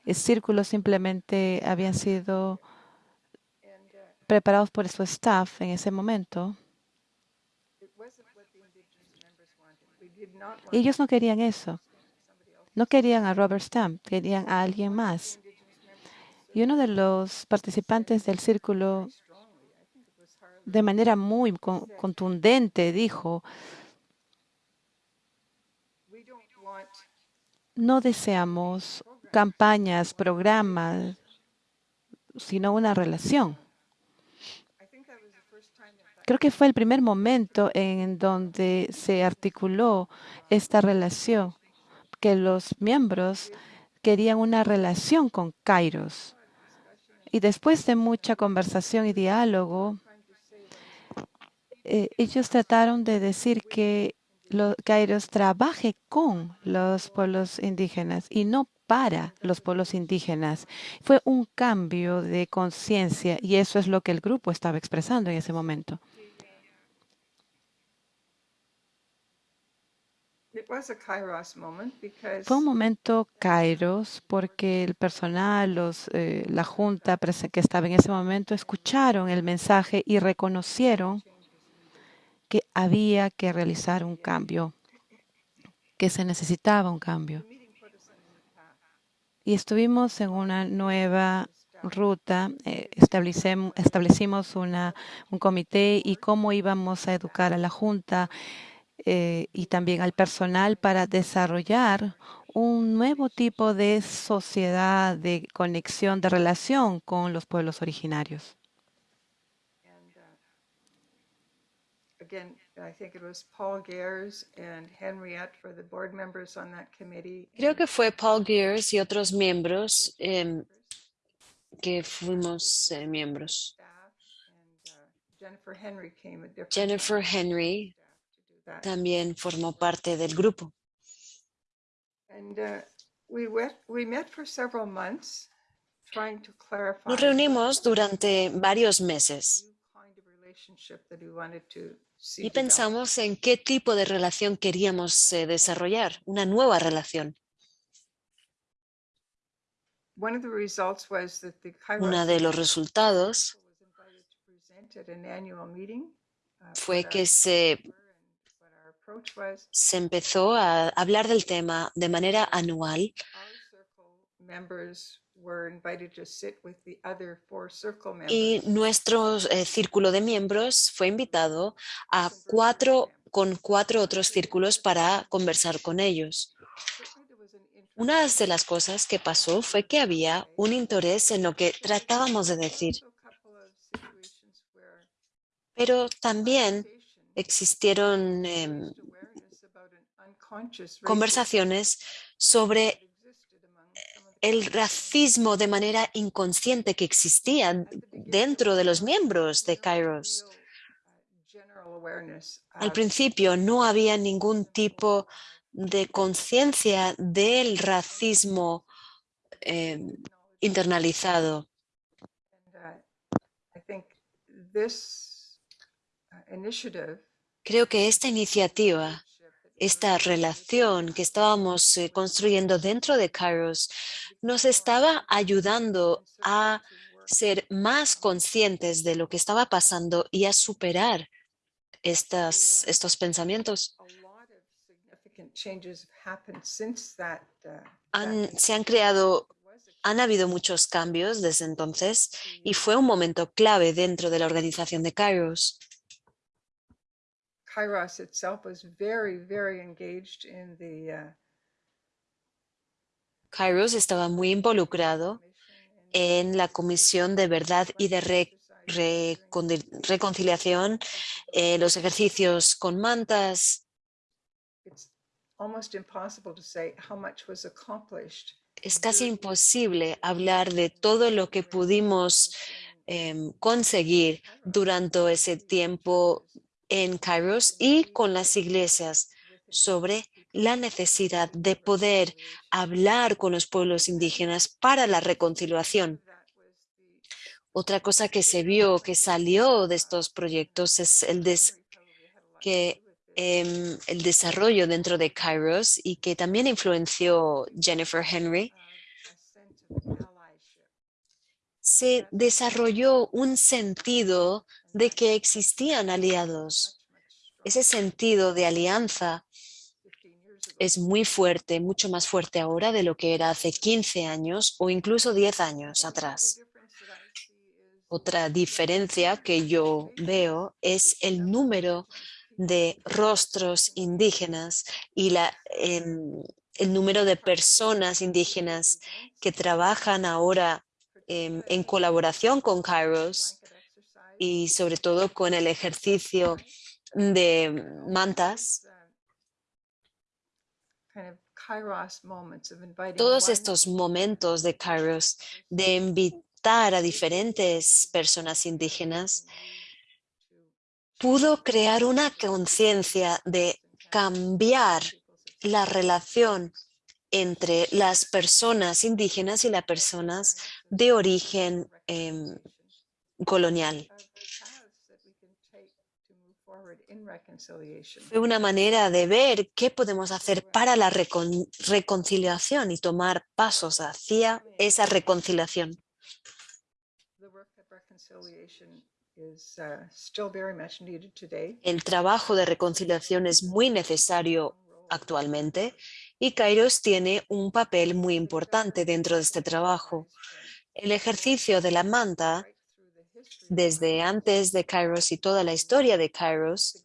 eh, círculos simplemente habían sido preparados por su staff en ese momento ellos no querían eso. No querían a Robert Stamp, querían a alguien más. Y uno de los participantes del círculo, de manera muy contundente, dijo, no deseamos campañas, programas, sino una relación. Creo que fue el primer momento en donde se articuló esta relación, que los miembros querían una relación con Kairos. Y después de mucha conversación y diálogo, eh, ellos trataron de decir que los Kairos trabaje con los pueblos indígenas y no para los pueblos indígenas. Fue un cambio de conciencia y eso es lo que el grupo estaba expresando en ese momento. Fue un momento kairos porque el personal, los, eh, la junta que estaba en ese momento escucharon el mensaje y reconocieron que había que realizar un cambio, que se necesitaba un cambio. Y estuvimos en una nueva ruta, eh, establecimos una, un comité y cómo íbamos a educar a la Junta eh, y también al personal para desarrollar un nuevo tipo de sociedad, de conexión, de relación con los pueblos originarios. again, I think it was Paul Gears and Henriette for the board members on that committee. Creo que fue Paul Gears y otros miembros eh, que fuimos eh, miembros. Uh, Jennifer Henry, came a Jennifer Henry también formó parte del grupo. And, uh, we went, we met for several months trying to clarify Nos reunimos durante varios meses y pensamos en qué tipo de relación queríamos eh, desarrollar, una nueva relación. Uno de los resultados uh, fue que se, se empezó a hablar del tema de manera anual Our circle members were invited to sit with the other four circle y members. nuestro eh, círculo de miembros fue invitado a cuatro, con cuatro otros círculos para conversar con ellos. Una de las cosas que pasó fue que había un interés en lo que tratábamos de decir, pero también existieron racism conversaciones sobre that existed among some of the el racismo de manera inconsciente que existía dentro de los miembros de Kairos. Al principio no había ningún tipo de conciencia del racismo em, internalizado. Creo que esta iniciativa, esta relación que estábamos eh, construyendo dentro de Kairos, nos estaba ayudando a ser más conscientes de lo que estaba pasando y a superar estas, estos pensamientos. Han- se han creado, han habido muchos cambios desde entonces y fue un momento clave dentro de la organización de Kairos. Kairos itself was very, very engaged in the uh, Kairos estaba muy involucrado en la Comisión de Verdad y de Re- Reconcil- Reconciliación, eh, los ejercicios con mantas. it's almost impossible to say how much was accomplished. Es casi imposible hablar de todo lo que pudimos em, conseguir durante ese tiempo en Kairos y con las iglesias sobre la necesidad de poder hablar con los pueblos indígenas para la reconciliación. Otra cosa que se vio, que salió de estos proyectos, es el, que, em, el desarrollo dentro de Kairos y que también influenció Jennifer Henry. Se desarrolló un sentido de que existían aliados. Ese sentido de alianza 15 years ago. es muy fuerte, mucho más fuerte ahora de lo que era hace 15 años o incluso 10 años atrás. Otra diferencia que yo veo es el número de rostros indígenas y la, em, el número de personas indígenas que trabajan ahora em, en colaboración con Kairos y sobre todo con el ejercicio de mantas. Todos estos momentos de Kairos de invitar a diferentes personas indígenas pudo crear una conciencia de cambiar la relación entre las personas indígenas y las personas de origen em, colonial. Fue una manera de ver qué podemos hacer para la recon- reconciliación y tomar pasos hacia esa reconciliación. El trabajo de reconciliación es muy necesario actualmente y Kairos tiene un papel muy importante dentro de este trabajo. El ejercicio de la manta, desde antes de Kairos y toda la historia de Kairos,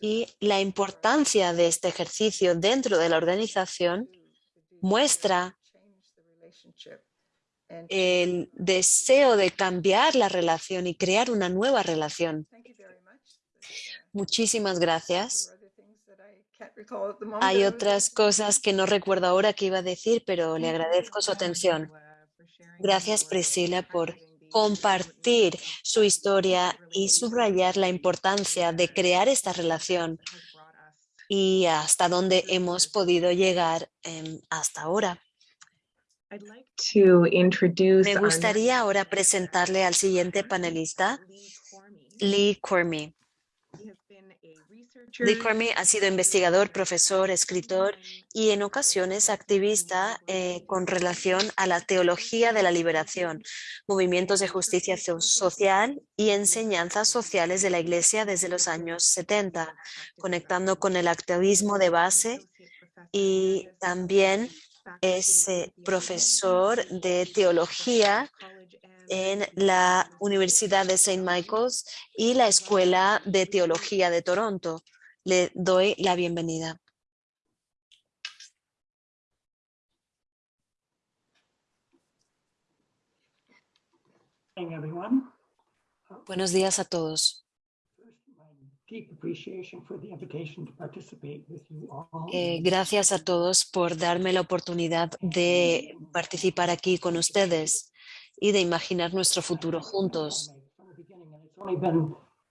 y la importancia de este ejercicio dentro de la organización muestra el deseo de cambiar la relación y crear una nueva relación. Muchísimas gracias. Hay otras cosas que no recuerdo ahora que iba a decir, pero le agradezco su atención. Gracias, Priscila, por compartir su historia y subrayar la importancia de crear esta relación y hasta dónde hemos podido llegar em, hasta ahora. Me gustaría ahora presentarle al siguiente panelista, Lee Cormie. Cormier ha sido investigador, profesor, escritor y en ocasiones activista eh, con relación a la teología de la liberación, movimientos de justicia social y enseñanzas sociales de la Iglesia desde los años 70, conectando con el activismo de base y también es eh, profesor de teología en la Universidad de St. Michael's y la Escuela de Teología de Toronto. Le doy la bienvenida. Buenos días a todos. Eh, gracias a todos por darme la oportunidad de participar aquí con ustedes y de imaginar nuestro futuro juntos.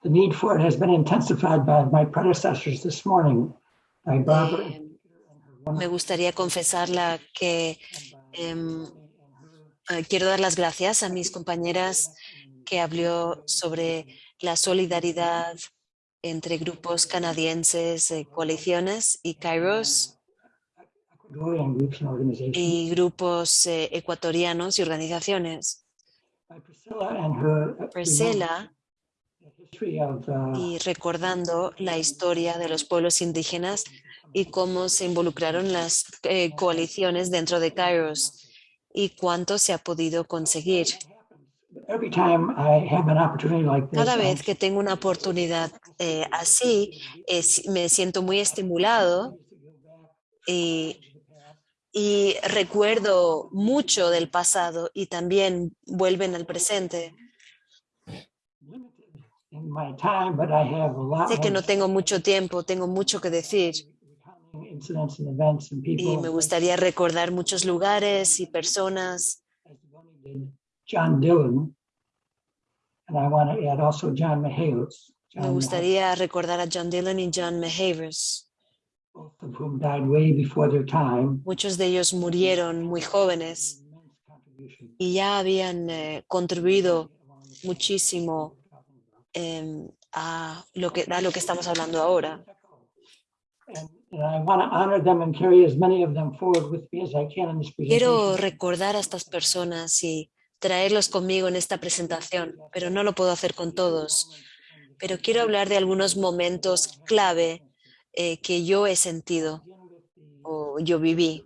The need for it has been intensified by my predecessors this morning, by Barbara. Eh, me gustaría confesarla que em, eh, quiero dar las gracias a mis compañeras que habló sobre la solidaridad entre grupos canadienses, coaliciones y Kairos y grupos eh, ecuatorianos y organizaciones. Priscilla y recordando la historia de los pueblos indígenas y cómo se involucraron las eh, coaliciones dentro de Kairos y cuánto se ha podido conseguir. Cada vez que tengo una oportunidad eh, así, es- me siento muy estimulado y, y recuerdo mucho del pasado y también vuelven al presente. in my time, but I have a lot Sé que no tengo mucho tiempo, tengo mucho que decir. y me gustaría recordar muchos lugares y personas. Me gustaría recordar a John Dillon y John Mehavers. Muchos de ellos murieron muy jóvenes. Y ya habían eh, contribuido muchísimo em, a, lo que, a lo que estamos hablando ahora. And, and I want to honor them and carry as many of them forward with me as I can in this Quiero recordar a estas personas y traerlos conmigo en esta presentación, pero no lo puedo hacer con todos. Pero quiero hablar de algunos momentos clave eh, que yo he sentido o yo viví.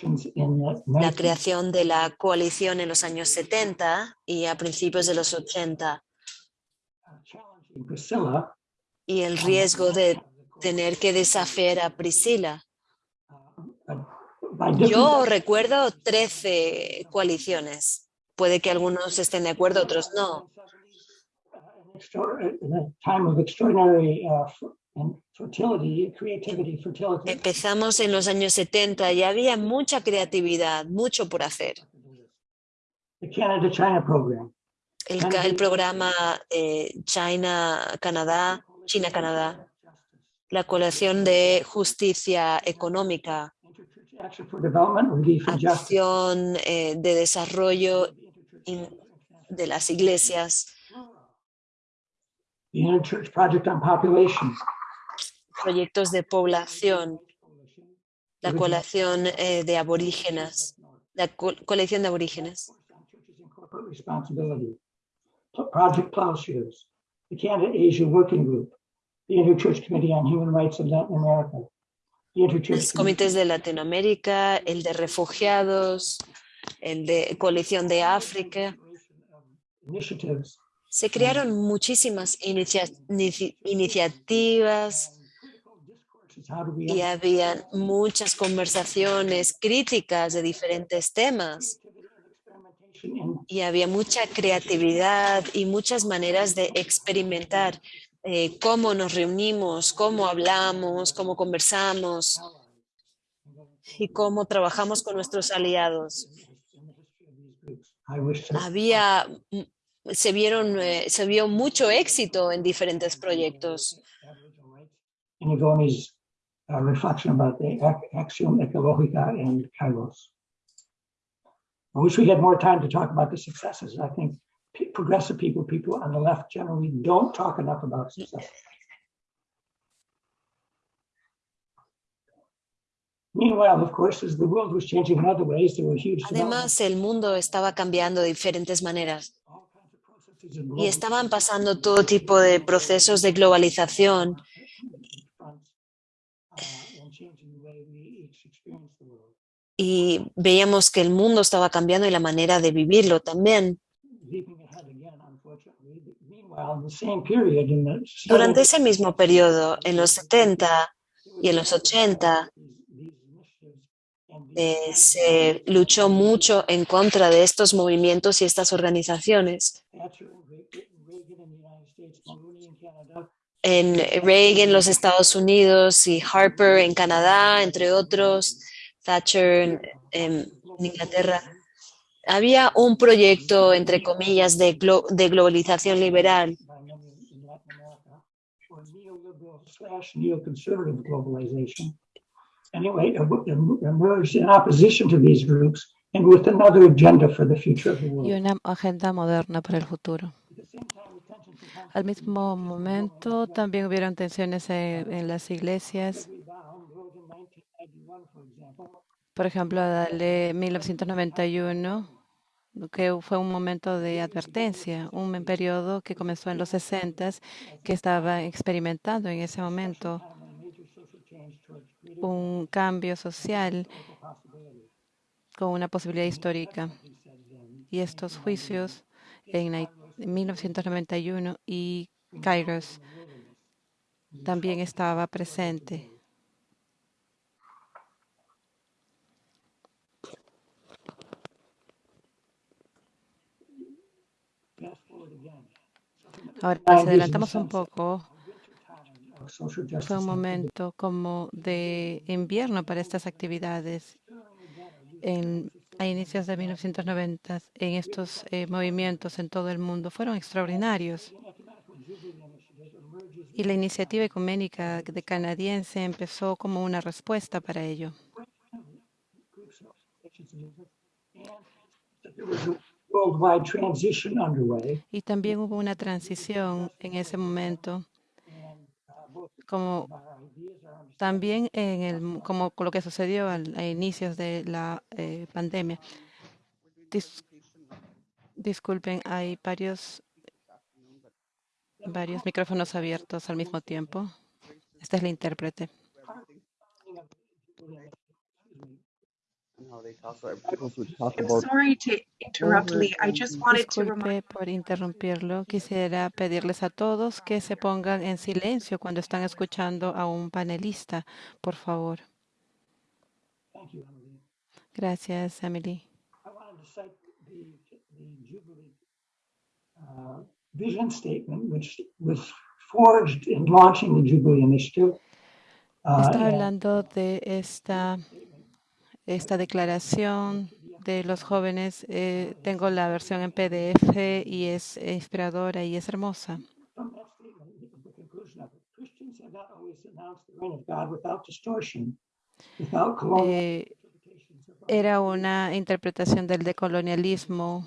La 19 creación de la coalición en los años 70 y a principios de los 80 challenging Priscilla, y el riesgo de tener que desafiar a Priscila. Yo recuerdo 13 coaliciones. Puede que algunos estén de acuerdo, otros no. Empezamos en los años 70 y había mucha creatividad, mucho por hacer. El, el programa eh, China-Canadá, China-Canadá, la coalición de justicia económica, acción eh, de desarrollo in- de las iglesias, proyectos de población, la coalición eh, de aborígenes, la co- colección de aborígenes, Project Plowshares. The Canada-Asia Working Group. The Interchurch Committee on Human Rights of Latin America. The Interchurch. los comités de Latinoamérica, el de refugiados, el de coalición de África. Initiatives. Se crearon muchísimas inicia- inici- iniciativas y había muchas conversaciones críticas de diferentes temas in y había mucha creatividad y muchas maneras de experimentar eh, cómo nos reunimos, cómo hablamos, cómo conversamos y cómo trabajamos con nuestros aliados. Había, mm, se vieron, eh, se vio mucho éxito en diferentes proyectos. reflection about the axiom ecologica and kairos. I wish we had more time to talk about the successes. I think progressive people, people on the left generally don't talk enough about success. Meanwhile, of course, as the world was changing in other ways, there were huge Además, el mundo estaba cambiando de diferentes maneras. Y estaban pasando todo tipo de procesos de globalización y veíamos que el mundo estaba cambiando y la manera de vivirlo también. Durante 70s, ese mismo periodo, en los 70 y en los 80, these initiatives and eh, se luchó mucho en contra de estos movimientos y estas organizaciones. En Reagan, los Estados Unidos, y Harper en Canadá, entre otros, Thatcher en, en Inglaterra. Había un proyecto, entre comillas, de, glo- de globalización liberal by many in Latin America, or neoliberal slash neoconservative globalization. Anyway, emerged in opposition to these groups and with another agenda for the future of the y world. una agenda moderna para el futuro. Al mismo momento, también hubieron tensiones en, en las iglesias. Gregory Baum wrote in 1991, for example, Por ejemplo, dale 1991, que fue un momento de advertencia, un periodo que comenzó en los 60 que estaba experimentando en ese momento un cambio social con una posibilidad histórica. Y estos juicios en 1991 y Kairos también estaba presente. Ahora, Ah, si adelantamos un poco, fue un momento como de invierno para estas actividades. En, a inicios de 1990, en estos eh, movimientos en todo el mundo fueron extraordinarios. Y la iniciativa ecuménica de canadiense empezó como una respuesta para ello. Y también hubo una transición en ese momento, como también en el, como lo que sucedió al- a inicios de la eh, pandemia. Dis- disculpen, hay varios, varios micrófonos abiertos al mismo tiempo. Esta es la intérprete. how they talk about articles which talk I'm sorry to interrupt, Lee. I just wanted to remind Disculpe por interrumpirlo. Quisiera pedirles a todos que se pongan en silencio cuando están escuchando a un panelista, por favor. Thank you, Emily. Gracias, Emily. I wanted to cite the, the Jubilee uh, vision statement, which was forged in launching the Jubilee Initiative. Está and hablando de esta, esta declaración de los jóvenes. eh, tengo la versión en PDF y es inspiradora y es hermosa. Eh, era una interpretación del decolonialismo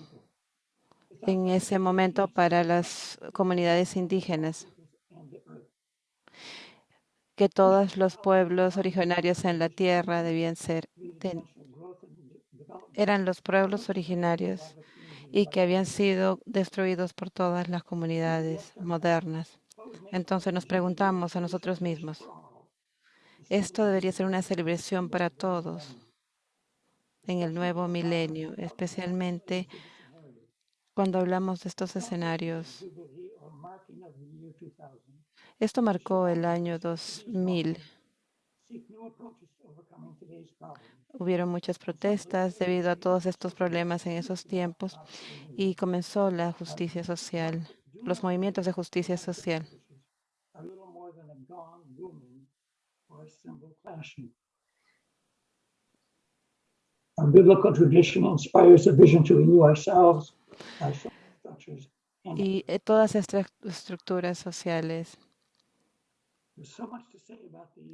en ese momento para las comunidades indígenas. Que todos los pueblos originarios en la tierra debían ser, eran los pueblos originarios y que habían sido destruidos por todas las comunidades modernas. Entonces nos preguntamos a nosotros mismos, esto debería ser una celebración para todos en el nuevo milenio, especialmente cuando hablamos de estos escenarios. Jubilee or marking of the year 2000 Esto marcó el año 2000. seek new approaches to overcoming today's problems. Hubieron muchas protestas debido a todos estos problemas en esos tiempos y comenzó la justicia social, los movimientos de justicia social. Y eh, todas estas estructuras sociales. there's so much to say about the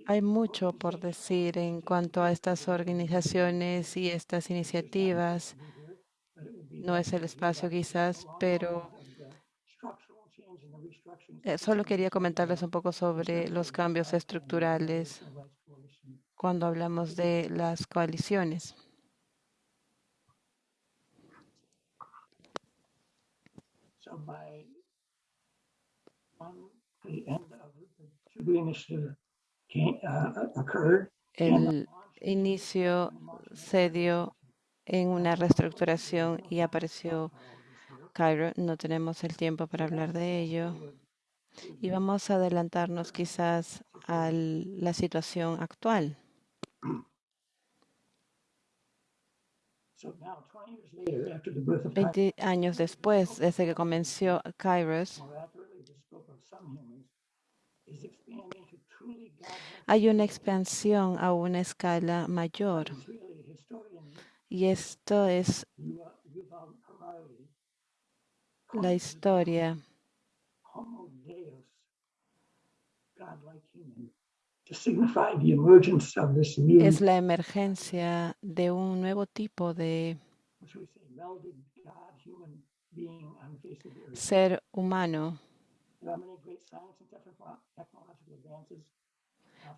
Hay mucho por decir en cuanto a estas organizaciones y estas iniciativas. No es el espacio quizás, pero solo quería comentarles un poco sobre los cambios estructurales cuando hablamos de las coaliciones. El inicio se dio en una reestructuración y apareció Cairo. No tenemos el tiempo para hablar de ello. Y vamos a adelantarnos quizás a la situación actual. so now 20 years later, after the birth of 20 años después, desde que comenzó Kairos, hay una expansión a una escala mayor. Y esto es la historia es la emergencia de un nuevo tipo de ser humano.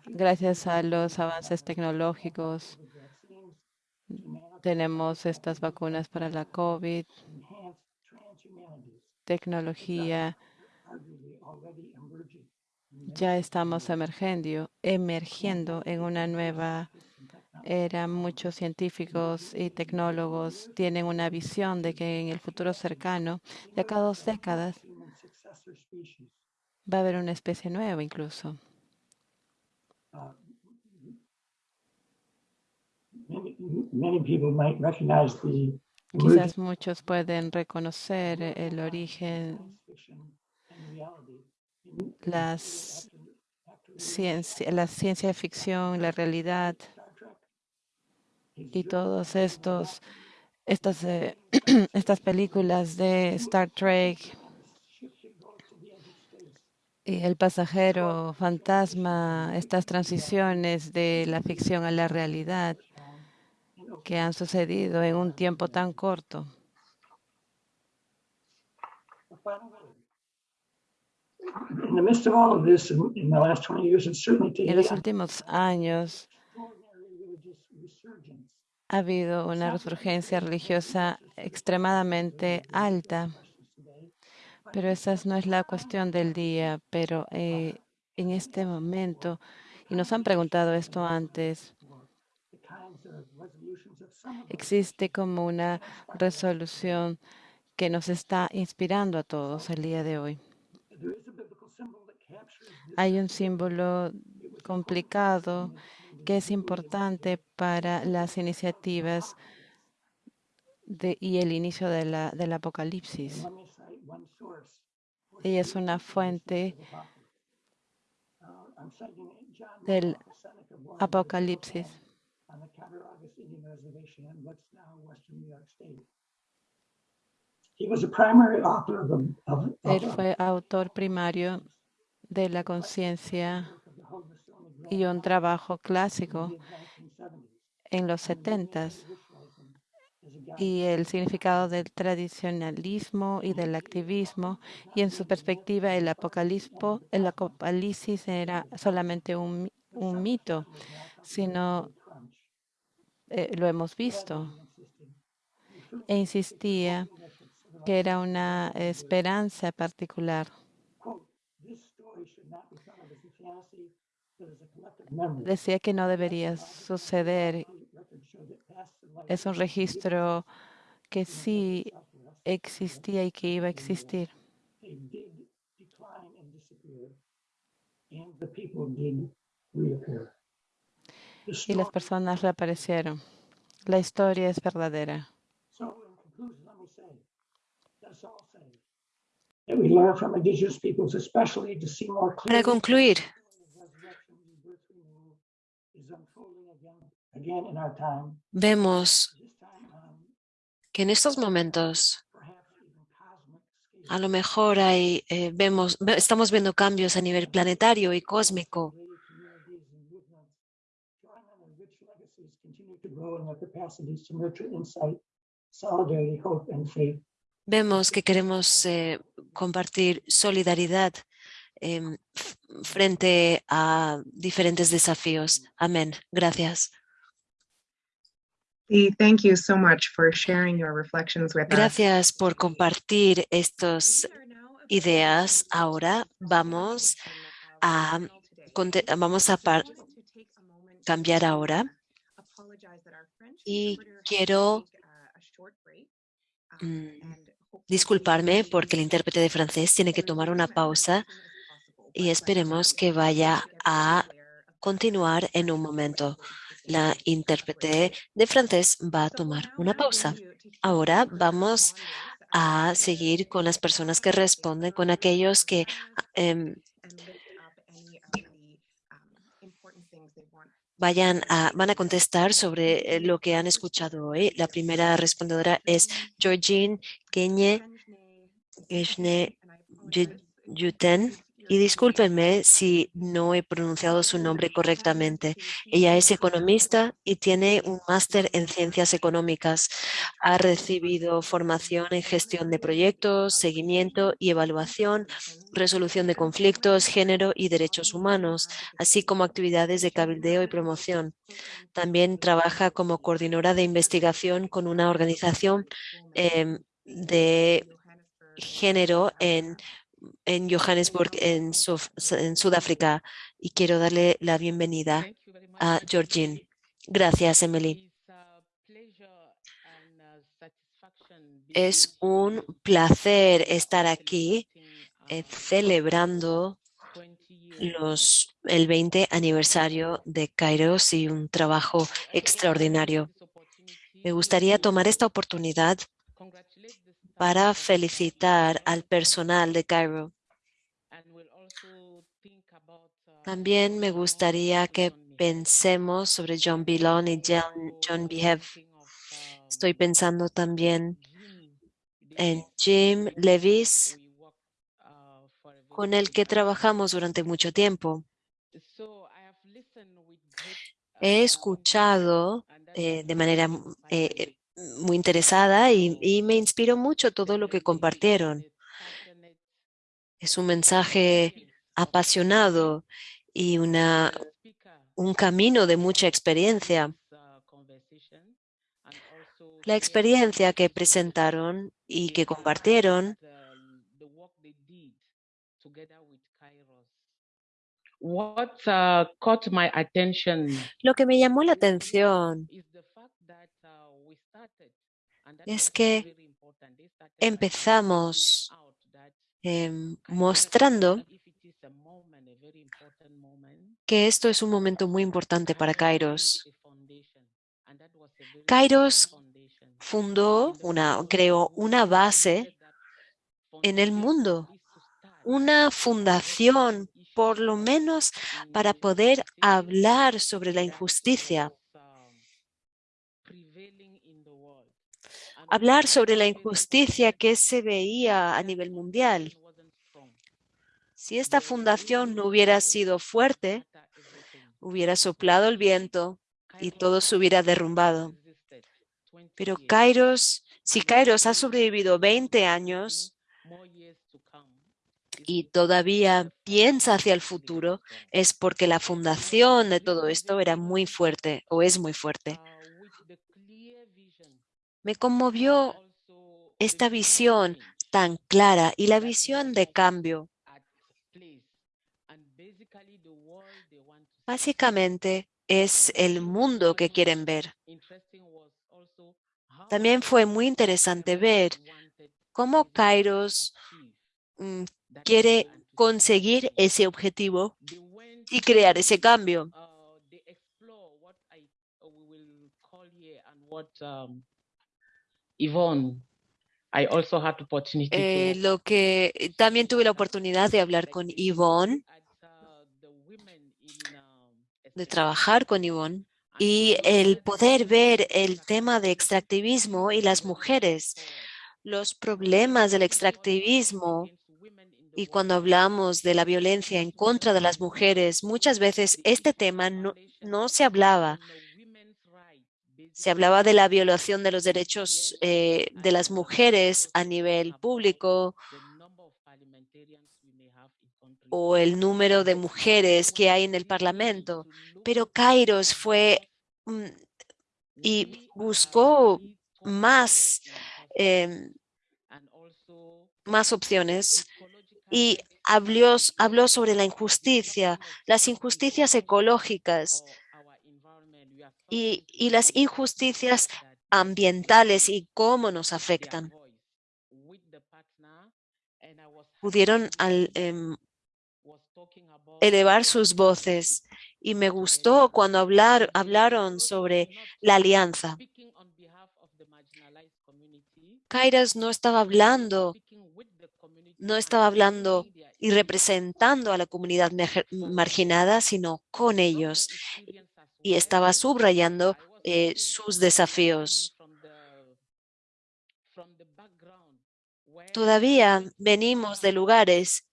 Gracias a los avances tecnológicos to nanotechnology tenemos estas vacunas para la COVID, tecnología, ya estamos emergiendo, emergiendo en una nueva era. Muchos científicos y tecnólogos tienen una visión de que en el futuro cercano, de acá a dos décadas. Va a haber una especie nueva incluso. Emergence Quizás muchos pueden reconocer el origen, las ciencia, la ciencia ficción, la realidad y todos estos estas eh, estas películas de Star Trek ship that goes to the edge of space. Y el pasajero fantasma, estas transiciones de la ficción a la realidad que han sucedido en un tiempo tan corto. a final word. In the midst of all of this, in, in the last 20 years, and certainly En los últimos años ha habido una resurgencia religiosa extremadamente alta, pero esa no es la cuestión del día. Pero eh, en este momento, y nos han preguntado esto antes, existe como una resolución que nos está inspirando a todos el día de hoy. Hay un símbolo complicado que es importante para las iniciativas y el inicio de la- del Apocalipsis. Ella es una fuente del Apocalipsis. Él fue autor primario de la conciencia y un trabajo clásico mid-1970s. en los setentas Ritualism as a guide y el significado del tradicionalismo y del activismo y en su perspectiva el el apocalipsis era solamente un, un mito, sino eh, lo hemos visto e insistía que era una esperanza particular. Decía que no debería suceder. Es un registro que sí existía y que iba a existir. Y las personas reaparecieron. La historia es verdadera. so in vemos on que en estos momentos a lo mejor hay, eh, vemos, ve- estamos viendo cambios a nivel planetario y cósmico. Vemos que queremos eh, compartir solidaridad, em, frente a diferentes desafíos. Amén. Gracias. Thank you so much for sharing your reflections with us. Gracias por compartir estas ideas. Ahora vamos a, vamos a cambiar ahora. y quiero mm, disculparme porque el intérprete de francés tiene que tomar una pausa y esperemos que vaya a continuar en un momento. La intérprete de francés va a tomar una pausa. Ahora vamos a seguir con las personas que responden, con aquellos que em, vayan a, van a contestar sobre eh, lo que han escuchado hoy. La primera respondedora es Georgine Kenye Yuten. Y discúlpenme si no he pronunciado su nombre correctamente. Ella es economista y tiene un máster en ciencias económicas. Ha recibido formación en gestión de proyectos, seguimiento y evaluación, resolución de conflictos, género y derechos humanos, así como actividades de cabildeo y promoción. También trabaja como coordinadora de investigación con una organización em, de género en en Johannesburg, en, en Sudáfrica, y quiero darle la bienvenida a Georgine. Gracias, Emily. Es un placer estar aquí eh, celebrando los, el 20 aniversario de Kairos y un trabajo extraordinario. Me gustaría tomar esta oportunidad para felicitar al personal de Cairo. También me gustaría que pensemos sobre John Bilon y John, Behave. Estoy pensando también en Jim Levis, con el que trabajamos durante mucho tiempo. He escuchado eh, de manera eh, muy interesada y, me inspiró mucho todo lo que compartieron. Es un mensaje apasionado y una, un camino de mucha experiencia. La experiencia que presentaron y que compartieron Lo que me llamó la atención es que empezamos em, mostrando que esto es un momento muy importante para Kairos. Kairos fundó, una, creó una base en el mundo, una fundación por lo menos para poder hablar sobre la injusticia hablar sobre la injusticia que se veía a nivel mundial. Si esta fundación no hubiera sido fuerte, hubiera soplado el viento y todo se hubiera derrumbado. Pero Kairos, si Kairos ha sobrevivido 20 años y todavía piensa hacia el futuro, es porque la fundación de todo esto era muy fuerte o es muy fuerte. Me conmovió esta visión tan clara y la visión de cambio. Básicamente es el mundo que quieren ver. También fue muy interesante ver cómo Kairos mm, quiere conseguir ese objetivo y crear ese cambio. Yvonne, I also had opportunity eh, lo que también tuve la oportunidad de hablar con Yvonne, de trabajar con Yvonne y el poder ver el tema de extractivismo y las mujeres, los problemas del extractivismo y cuando hablamos de la violencia en contra de las mujeres, muchas veces este tema no, no se hablaba se hablaba de la violación de los derechos eh, de las mujeres a nivel público o el número de mujeres que hay en el Parlamento, pero Kairos fue mm, y buscó más, em, más opciones y habló, habló sobre la injusticia, las injusticias ecológicas y, las injusticias ambientales y cómo nos afectan. Pudieron al, em, elevar sus voces y me gustó cuando hablar, hablaron sobre la alianza. Kairos no estaba hablando, no estaba hablando y representando a la comunidad marginada, sino con ellos. Y estaba subrayando eh, sus desafíos. Todavía venimos de lugares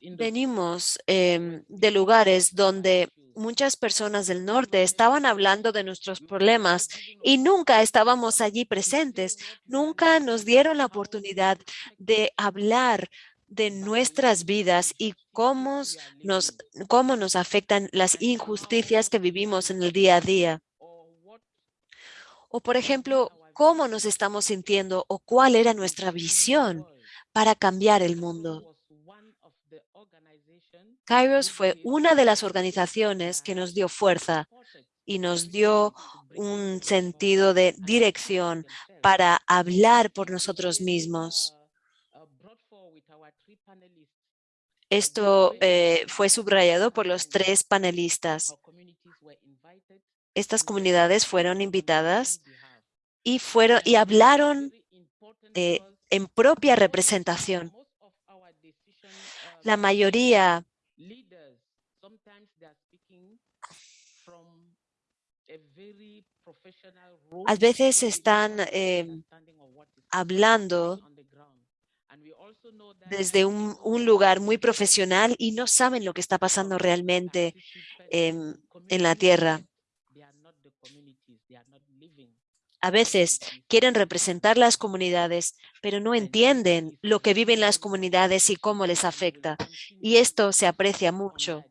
Venimos em, de lugares donde muchas personas del norte estaban hablando de nuestros problemas y nunca estábamos allí presentes. Nunca nos dieron la oportunidad de hablar de nuestras vidas y cómo nos, cómo nos afectan las injusticias que vivimos en el día a día. O, por ejemplo, cómo nos estamos sintiendo o cuál era nuestra visión para cambiar el mundo. Kairos fue una de las organizaciones que nos dio fuerza y nos dio un sentido de dirección para hablar por nosotros mismos. Esto eh, fue subrayado por los tres panelistas. Estas comunidades fueron invitadas y, fueron, y hablaron eh, en propia representación. La mayoría a veces están em, hablando desde un, lugar muy profesional y no saben lo que está pasando realmente em, en la tierra. A veces quieren representar las comunidades, pero no entienden lo que viven las comunidades y cómo les afecta. Y esto se aprecia mucho.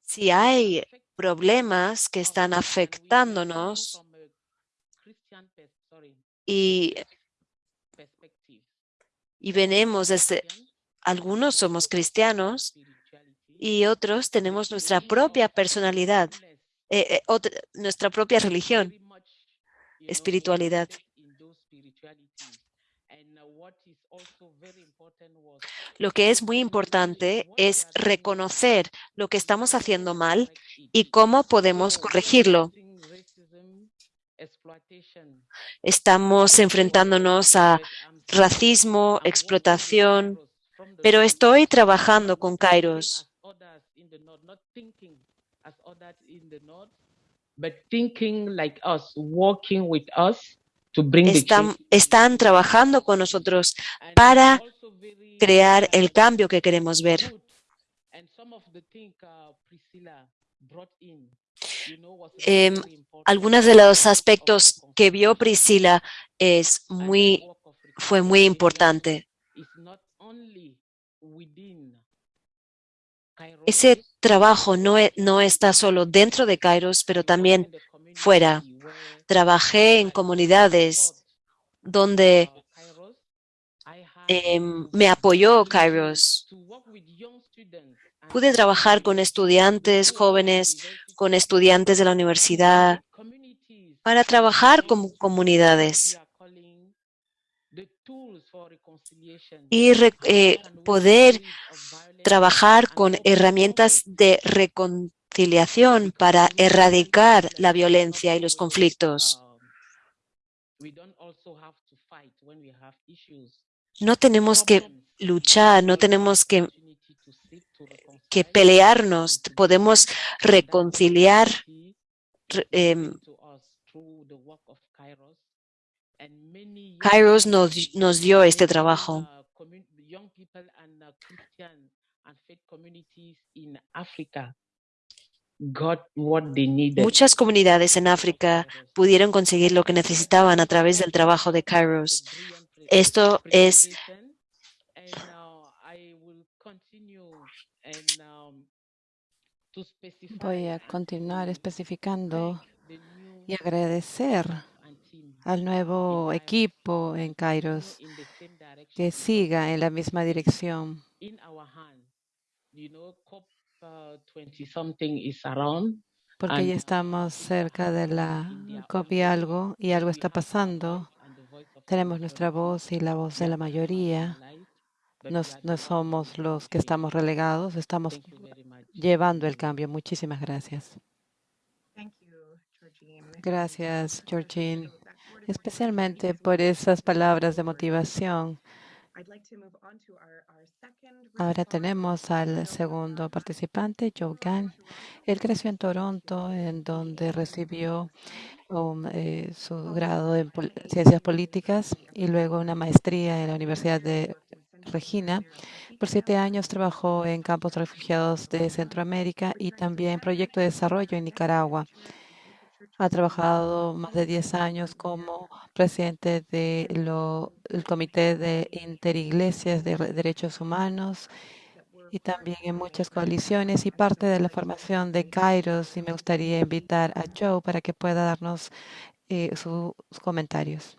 Si hay problemas que están afectándonos y, y venimos desde, algunos somos cristianos y otros tenemos nuestra propia personalidad, eh, eh, nuestra propia religión, espiritualidad. Lo que es muy importante es reconocer lo que estamos haciendo mal y cómo podemos corregirlo. Estamos enfrentándonos a racismo, explotación, pero estoy trabajando con Kairos. Están, están trabajando con nosotros para crear el cambio que queremos ver. Eh, algunos de los aspectos que vio Priscila es muy, fue muy importante. Ese trabajo no, e, no está solo dentro de Kairos, pero también fuera. Trabajé en comunidades donde Em, me apoyó Kairos. Pude trabajar con estudiantes jóvenes, con estudiantes de la universidad, para trabajar con comunidades y eh, poder trabajar con herramientas de reconciliación para erradicar la violencia y los conflictos. No tenemos que luchar, no tenemos que, que pelearnos, podemos reconciliar. Em, Kairos nos, nos dio este trabajo. Muchas comunidades en África pudieron conseguir lo que necesitaban a través del trabajo de Kairos. Esto es And uh, I will continue and um, to specify Voy a continuar especificando y agradecer al nuevo equipo en Kairos que siga en la misma dirección, uh, 20 something is around. porque ya estamos cerca de la COP y algo, y algo está pasando. Tenemos nuestra voz y la voz de la mayoría. No, no somos los que estamos relegados, estamos Llevando el cambio. Muchísimas gracias. Gracias, Georgine, especialmente por esas palabras de motivación. Ahora tenemos al segundo participante, Joe Gann. Él creció en Toronto, en donde recibió um, eh, su grado en pol- ciencias políticas y luego una maestría en la Universidad de Regina. Por siete años trabajó en campos refugiados de Centroamérica y también en proyecto de desarrollo en Nicaragua. Ha trabajado más de 10 años como presidente del Comité de Interiglesias de Re- Derechos Humanos y también en muchas coaliciones y parte de la formación de Kairos. Y me gustaría invitar a Joe para que pueda darnos eh, sus comentarios.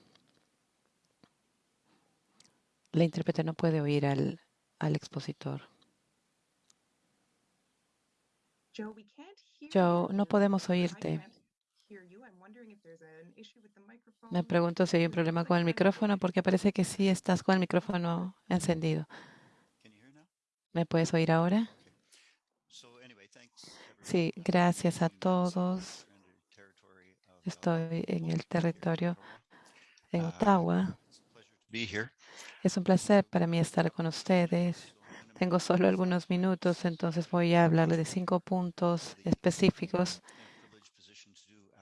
La intérprete no puede oír al, al expositor. Joe, no podemos oírte. Me pregunto si hay un problema con el micrófono porque parece que sí estás con el micrófono encendido. ¿Me puedes oír ahora? Sí, gracias a todos. Estoy en el territorio en Ottawa. Es un placer para mí estar con ustedes. Tengo solo algunos minutos, entonces voy a hablarle de cinco puntos específicos.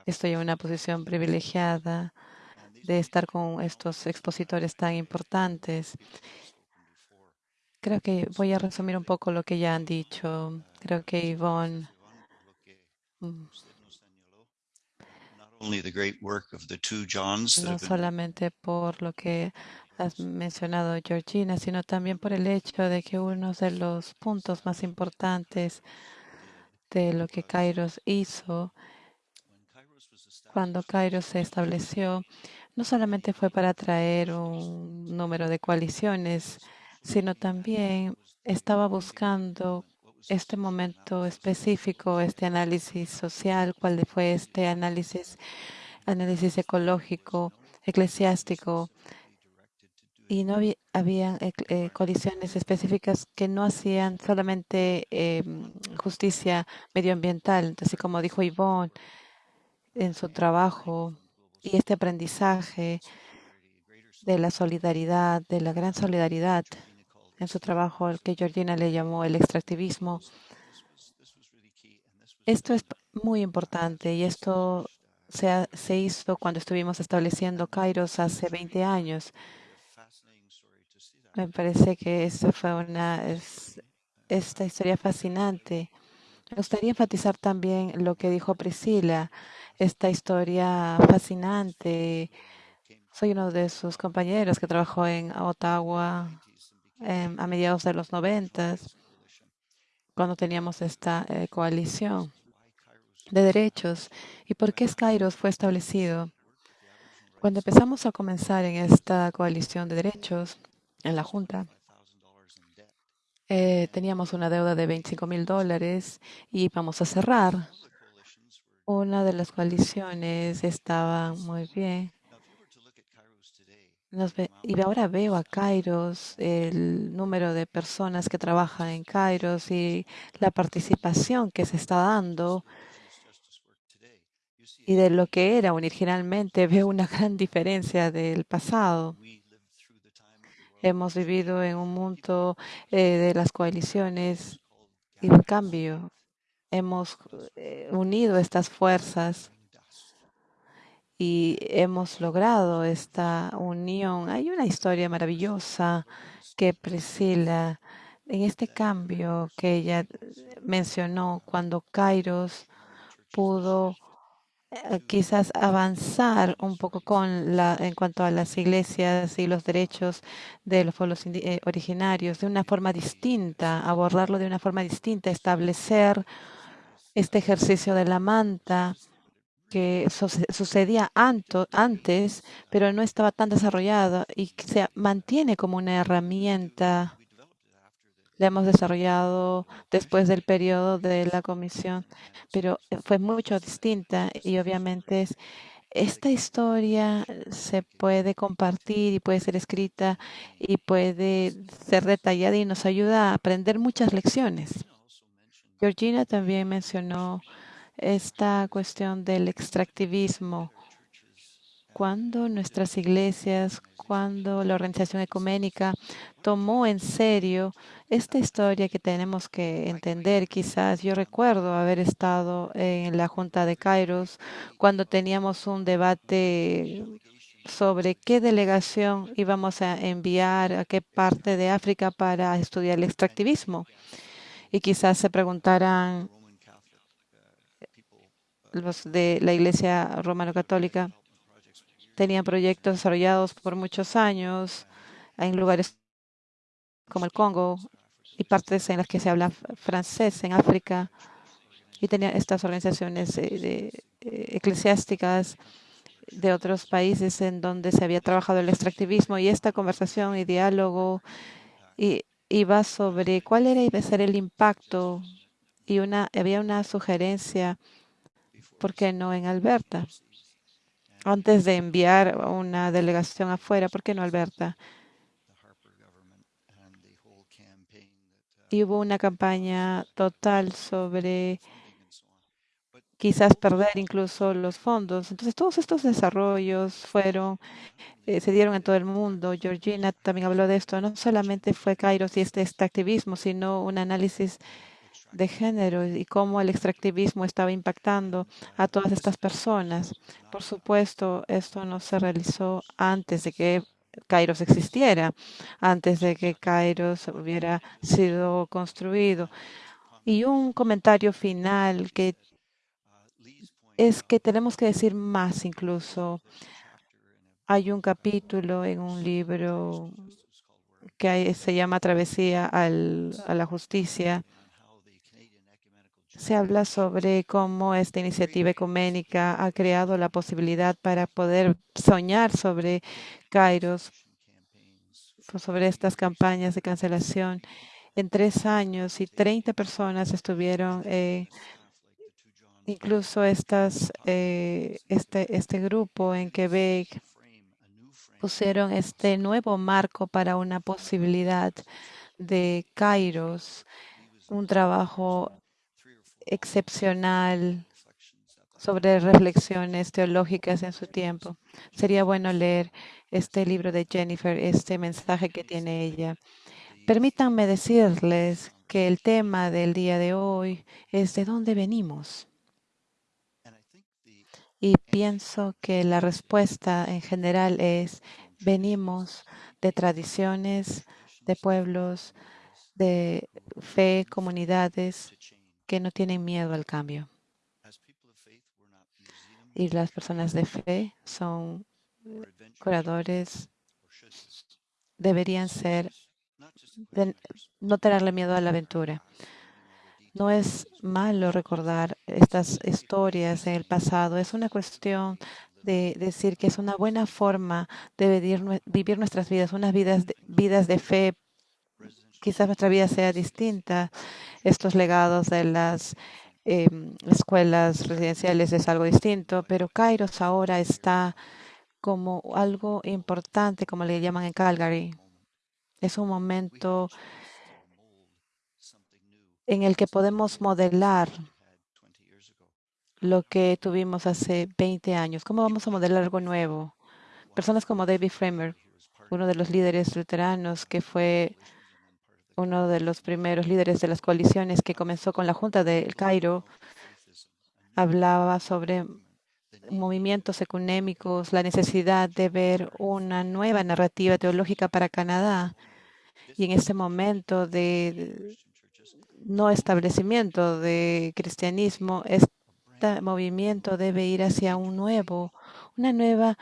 Estoy en una posición privilegiada de estar con estos expositores tan importantes. Creo que voy a resumir un poco lo que ya han dicho. Creo que Yvonne mm, only the great work of the two Johns that no have been solamente por lo que has mencionado, Georgina, sino también por el hecho de que uno de los puntos más importantes de lo que Kairos hizo cuando Kairos se estableció, no solamente fue para traer un número de coaliciones, sino también estaba buscando este momento específico, este análisis social, cuál fue este análisis, análisis ecológico, eclesiástico, y no había, había eh, coaliciones específicas que no hacían solamente eh, justicia medioambiental. Entonces, como dijo Yvonne en su trabajo y este aprendizaje de la solidaridad, de la gran solidaridad en su trabajo, al que Georgina le llamó el extractivismo. Esto es muy importante y esto se, ha- hizo cuando estuvimos estableciendo Kairos hace 20 años. Me parece que eso fue una es- esta historia fascinante. Me gustaría enfatizar también lo que dijo Priscila, esta historia fascinante. Soy uno de sus compañeros que trabajó en Ottawa em, a mediados de los noventas, cuando teníamos esta eh, coalición de derechos. ¿Y por qué Kairos fue establecido? Cuando empezamos a comenzar en esta coalición de derechos, en la Junta, eh, teníamos una deuda de 25 mil dólares y íbamos a cerrar. Una de las coaliciones estaba muy bien. Nos ve- y ahora veo a Kairos, el número de personas que trabajan en Kairos y la participación que se está dando y de lo que era originalmente, veo una gran diferencia del pasado. Hemos vivido en un mundo eh, de las coaliciones y en cambio. Hemos eh, unido estas fuerzas y hemos logrado esta unión. Hay una historia maravillosa que Priscila, en este cambio que ella mencionó cuando Kairos pudo eh, quizás avanzar un poco con la en cuanto a las iglesias y los derechos de los pueblos eh, originarios de una forma distinta, abordarlo de una forma distinta, establecer este ejercicio de la manta que sucedía antes, pero no estaba tan desarrollado y se mantiene como una herramienta la hemos desarrollado después del periodo de la comisión, pero fue mucho distinta y obviamente es, esta historia se puede compartir y puede ser escrita y puede ser detallada y nos ayuda a aprender muchas lecciones. Georgina también mencionó esta cuestión del extractivismo cuando nuestras iglesias, cuando la organización ecuménica tomó en serio esta historia que tenemos que entender. Quizás yo recuerdo haber estado en la Junta de Kairos cuando teníamos un debate sobre qué delegación íbamos a enviar a qué parte de África para estudiar el extractivismo. Y quizás se preguntarán los de la Iglesia Romano-Católica, tenían proyectos desarrollados por muchos años en lugares como el Congo y partes en las que se habla francés en África y tenían estas organizaciones eh, eh, eclesiásticas de otros países en donde se había trabajado el extractivismo y esta conversación y diálogo iba sobre cuál era iba a ser el impacto y una había una sugerencia, ¿por qué no en Alberta? antes de enviar una delegación afuera. ¿Por qué no, Alberta? Y hubo una campaña total sobre quizás perder incluso los fondos. Entonces, todos estos desarrollos fueron, eh, se dieron en todo el mundo. Georgina también habló de esto. No solamente fue Kairos y este, este activismo, sino un análisis de género y cómo el extractivismo estaba impactando a todas estas personas. Por supuesto, esto no se realizó antes de que Kairos existiera, antes de que Kairos hubiera sido construido. Y un comentario final que es que tenemos que decir más incluso. Hay un capítulo en un libro que se llama Travesía a la Justicia se habla sobre cómo esta iniciativa ecuménica ha creado la posibilidad para poder soñar sobre Kairos, pues, sobre estas campañas de cancelación. En tres años y 30 personas estuvieron, eh, incluso estas, eh, este, este grupo en Quebec pusieron este nuevo marco para una posibilidad de Kairos, un trabajo excepcional sobre reflexiones teológicas en su tiempo. Sería bueno leer este libro de Jennifer, este mensaje que tiene ella. Permítanme decirles que el tema del día de hoy es de dónde venimos. Y pienso que la respuesta en general es venimos de tradiciones, de pueblos, de fe, comunidades que no tienen miedo al cambio. Y las personas de fe son curadores, deberían ser, no tenerle miedo a la aventura. No es malo recordar estas historias en el pasado, es una cuestión de decir que es una buena forma de vivir, nuestras vidas, unas vidas vidas de fe quizás nuestra vida sea distinta. Estos legados de las em, escuelas residenciales es algo distinto, pero Kairos ahora está como algo importante, como le llaman en Calgary. Es un momento en el que podemos modelar lo que tuvimos hace 20 años. ¿Cómo vamos a modelar algo nuevo? Personas como David Framer, uno de los líderes luteranos que fue uno de los primeros líderes de las coaliciones que comenzó con la Junta del Cairo, hablaba sobre movimientos económicos, la necesidad de ver una nueva narrativa teológica para Canadá. Y en este momento de no establecimiento de cristianismo es este movimiento debe ir hacia un nuevo, una nueva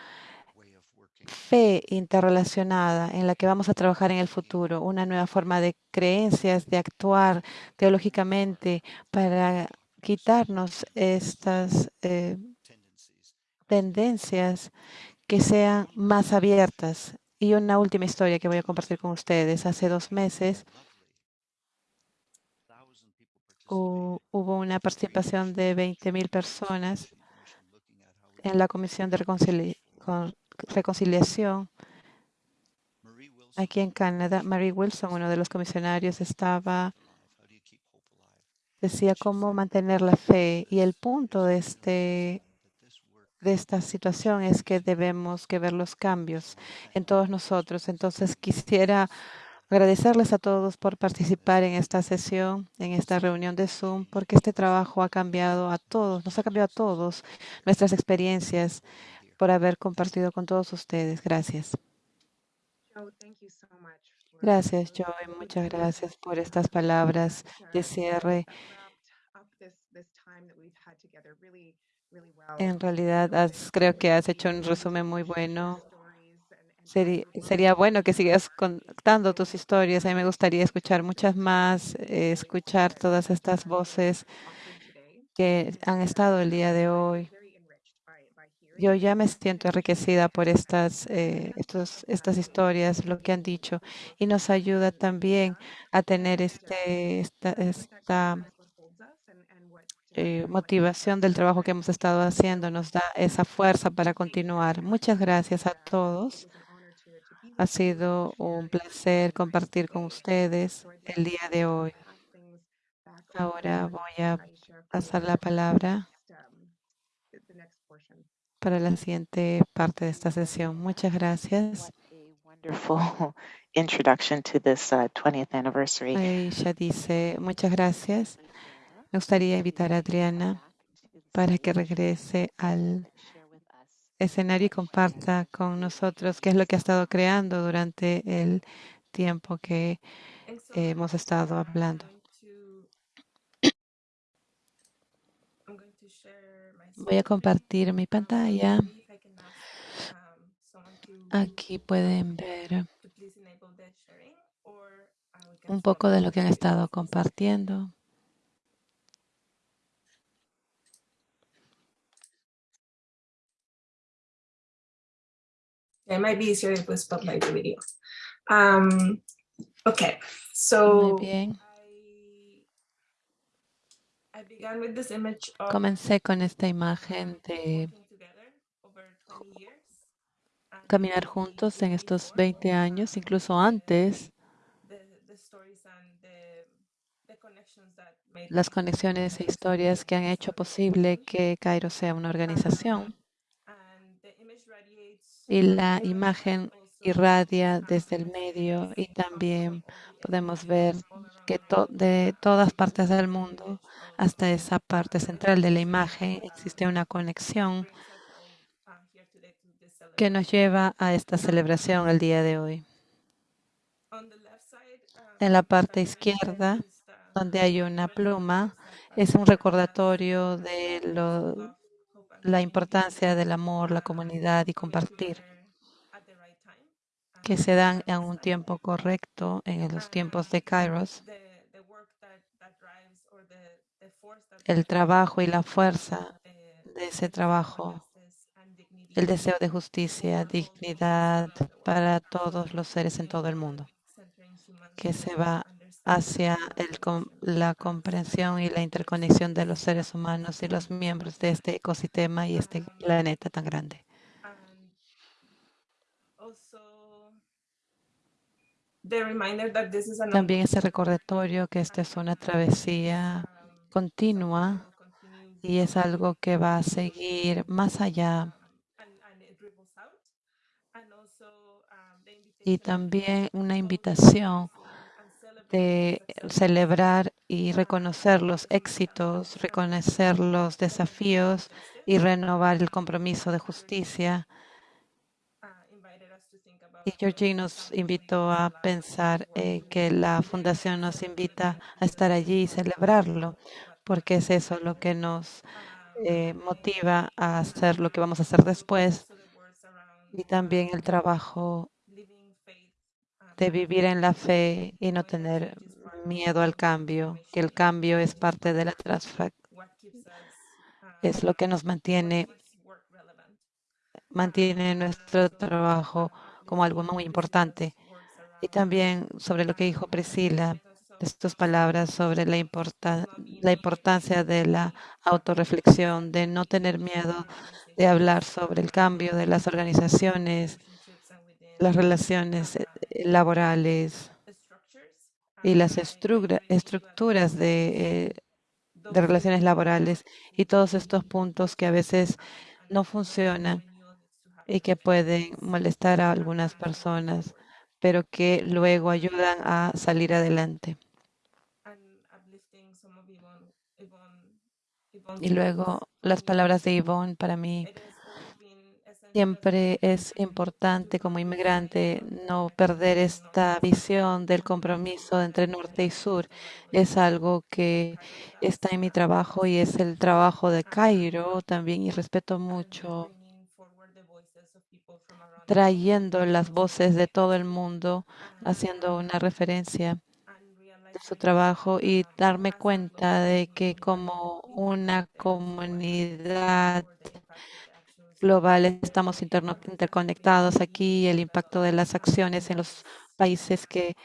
fe interrelacionada en la que vamos a trabajar en el futuro, una nueva forma de creencias, de actuar teológicamente para quitarnos estas eh, tendencias que sean más abiertas. Y una última historia que voy a compartir con ustedes. Hace dos meses hu- hubo una participación de 20.000 personas en la Comisión de Reconcili- con- Reconciliación aquí en Canadá. Mary Wilson, uno de los comisionarios, estaba decía cómo mantener la fe y el punto de este de esta situación es que debemos que ver los cambios en todos nosotros. Entonces quisiera agradecerles a todos por participar en esta sesión, en esta reunión de Zoom, porque este trabajo ha cambiado a todos, nos ha cambiado a todos nuestras experiencias por haber compartido con todos ustedes. Gracias. Gracias, those Joe. words Muchas gracias por estas palabras de cierre. En realidad, has- creo que has hecho un resumen muy bueno. sería to bueno que sigas contando tus historias. A mí me gustaría escuchar muchas más, eh, escuchar todas estas voces que han estado el día de hoy. very enriched by, by Yo ya me siento enriquecida por estas, eh, estos, estas historias, lo que han dicho, y nos ayuda también a tener este, esta, esta eh, motivación del trabajo que hemos estado haciendo, nos da esa fuerza para continuar. Muchas gracias a todos. Ha sido un placer compartir con ustedes el día de hoy. Ahora voy a pasar la palabra the next, um, the, the next portion. Para la siguiente parte de esta sesión. Muchas gracias. wonderful introduction to this uh, 20th anniversary. Aisha dice, muchas gracias. Me gustaría invitar a Adriana para que regrese al escenario y comparta con nosotros qué es lo que ha estado creando durante el tiempo que hemos estado hablando. going to I'm going to share my Voy a compartir mi pantalla. Aquí pueden ver un poco de lo que han estado compartiendo. It might be easier if we spotlight the video. Um, okay, Muy so bien. I, I began with this image of Comencé con esta imagen de working together over 20 years. and caminar juntos en estos before, 20 años, incluso antes, las conexiones e historias que han hecho posible que Cairo sea una organización. Y la imagen irradia desde el medio y también podemos ver que de todas partes del mundo hasta esa parte central de la imagen existe una conexión que nos lleva a esta celebración el día de hoy. En la parte izquierda, donde hay una pluma, es un recordatorio de la importancia del amor, la comunidad y compartir, together at the right time que se dan en un tiempo correcto en los tiempos de Kairos. El trabajo y la fuerza de ese trabajo, el deseo de justicia, dignidad para todos los seres en todo el mundo, que se va hacia la comprensión y la interconexión de los seres humanos y los miembros de este ecosistema y este planeta tan grande. and also the reminder that this is an También ese recordatorio que esta es una travesía continua y es algo que va a seguir más allá. um, Y también una invitación de celebrar y reconocer los to éxitos, reconocer los desafíos justice. y renovar el compromiso de justicia. uh, invited us to think about Y Georgie nos invitó a pensar eh, que la fundación nos invita a estar allí y celebrarlo, porque es eso lo que nos eh, motiva a hacer lo que vamos a hacer después y también el trabajo de vivir en la fe y no tener miedo al cambio, que el cambio es parte de la es lo que nos mantiene, mantiene nuestro trabajo como algo muy importante. Y también sobre lo que dijo Priscila, estas palabras sobre la, la importancia de la autorreflexión, de no tener miedo de hablar sobre el cambio de las organizaciones, las relaciones eh, laborales y las estructuras de, eh, de relaciones laborales y todos estos puntos que a veces no funcionan y que pueden molestar a algunas personas, pero que luego ayudan a salir adelante. Y luego las palabras de Yvonne para mí siempre es importante como inmigrante no perder esta visión del compromiso entre norte y sur. Es algo que está en mi trabajo y es el trabajo de Cairo también y respeto mucho trayendo las voces de todo el mundo, haciendo una referencia de su trabajo y darme cuenta de que como una comunidad global estamos interconectados aquí, el impacto de las acciones en los países que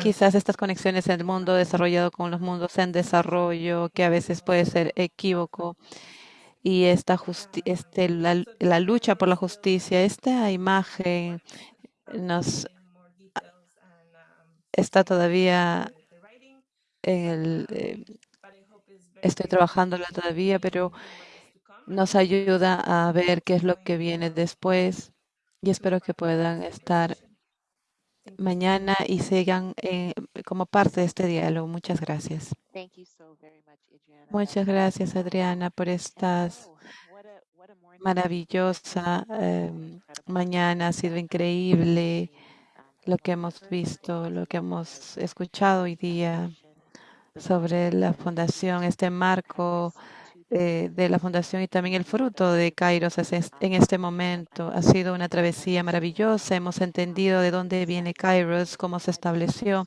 Quizás estas conexiones en el mundo desarrollado con los mundos en desarrollo, que a veces puede ser equívoco, y esta este, la, lucha por la justicia, esta imagen nos está todavía en el, eh, estoy trabajándola todavía, pero nos ayuda a ver qué es lo que viene después y espero que puedan estar mañana y sigan eh, como parte de este diálogo. Muchas gracias. Muchas gracias, Adriana, por estas maravillosa em, mañana. Ha sido increíble lo que hemos visto, lo que hemos escuchado hoy día sobre la fundación, este marco eh, de la fundación y también el fruto de Kairos en este momento. Ha sido una travesía maravillosa. Hemos entendido de dónde viene Kairos, cómo se estableció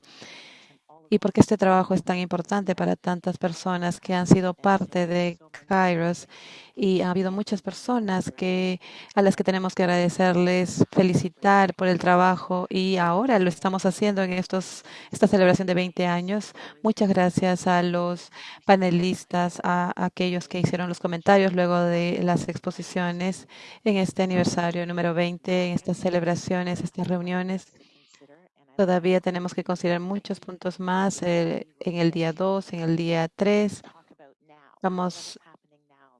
y por qué este trabajo es tan importante para tantas personas que han sido parte de Kairos. Y ha habido muchas personas que, a las que tenemos que agradecerles, felicitar por el trabajo y ahora lo estamos haciendo en estos, esta celebración de 20 años. Muchas gracias a los panelistas, a, aquellos que hicieron los comentarios luego de las exposiciones en este aniversario número 20, en estas celebraciones, estas reuniones. Todavía tenemos que considerar muchos puntos más eh, en el día 2, en el día 3. Vamos,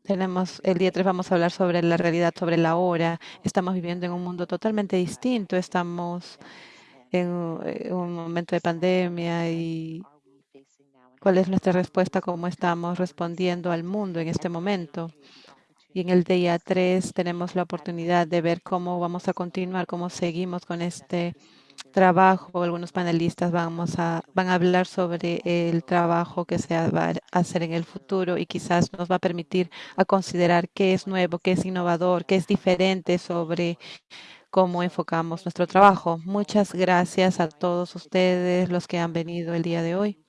tenemos el día 3 vamos a hablar sobre la realidad, sobre la hora. Estamos viviendo en un mundo totalmente distinto. Estamos en un momento de pandemia y cuál es nuestra respuesta, cómo estamos respondiendo al mundo en este momento. Y en el día 3 tenemos la oportunidad de ver cómo vamos a continuar, cómo seguimos con este trabajo, algunos panelistas vamos a, van a hablar sobre el trabajo que se va a hacer en el futuro y quizás nos va a permitir a considerar qué es nuevo, qué es innovador, qué es diferente sobre cómo enfocamos nuestro trabajo. Muchas gracias a todos ustedes, los que han venido el día de hoy.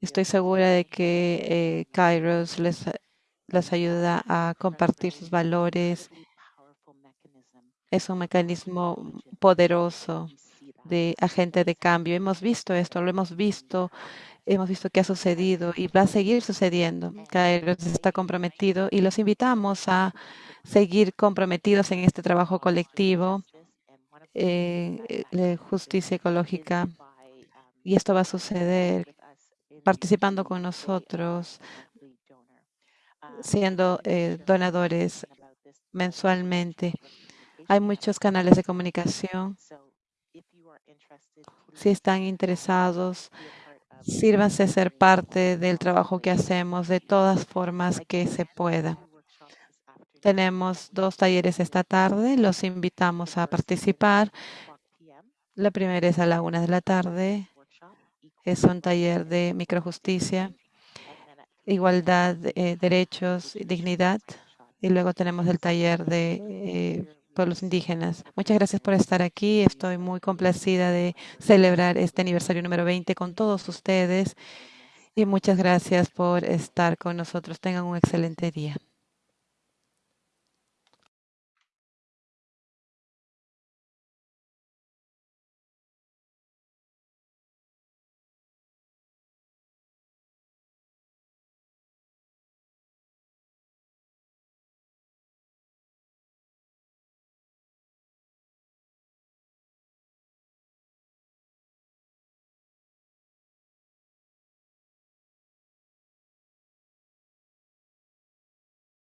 Estoy segura de que eh, Kairos les, les ayuda a compartir sus valores es un mecanismo poderoso de agente de cambio. Hemos visto esto, lo hemos visto, hemos visto que ha sucedido y va a seguir sucediendo. Kairos está comprometido y los invitamos a seguir comprometidos en este trabajo colectivo eh, de justicia ecológica. Y esto va a suceder participando con nosotros, siendo eh, donadores mensualmente. Hay muchos canales de comunicación. Si están interesados, sírvanse ser parte del trabajo que hacemos de todas formas que se pueda. Tenemos dos talleres esta tarde. Los invitamos a participar. La primera es a la una de la tarde Es un taller de microjusticia, igualdad, eh, derechos, dignidad. Y luego tenemos el taller de eh, pueblos indígenas. Muchas gracias por estar aquí. Estoy muy complacida de celebrar este aniversario número 20 con todos ustedes. Y muchas gracias por estar con nosotros. Tengan un excelente día.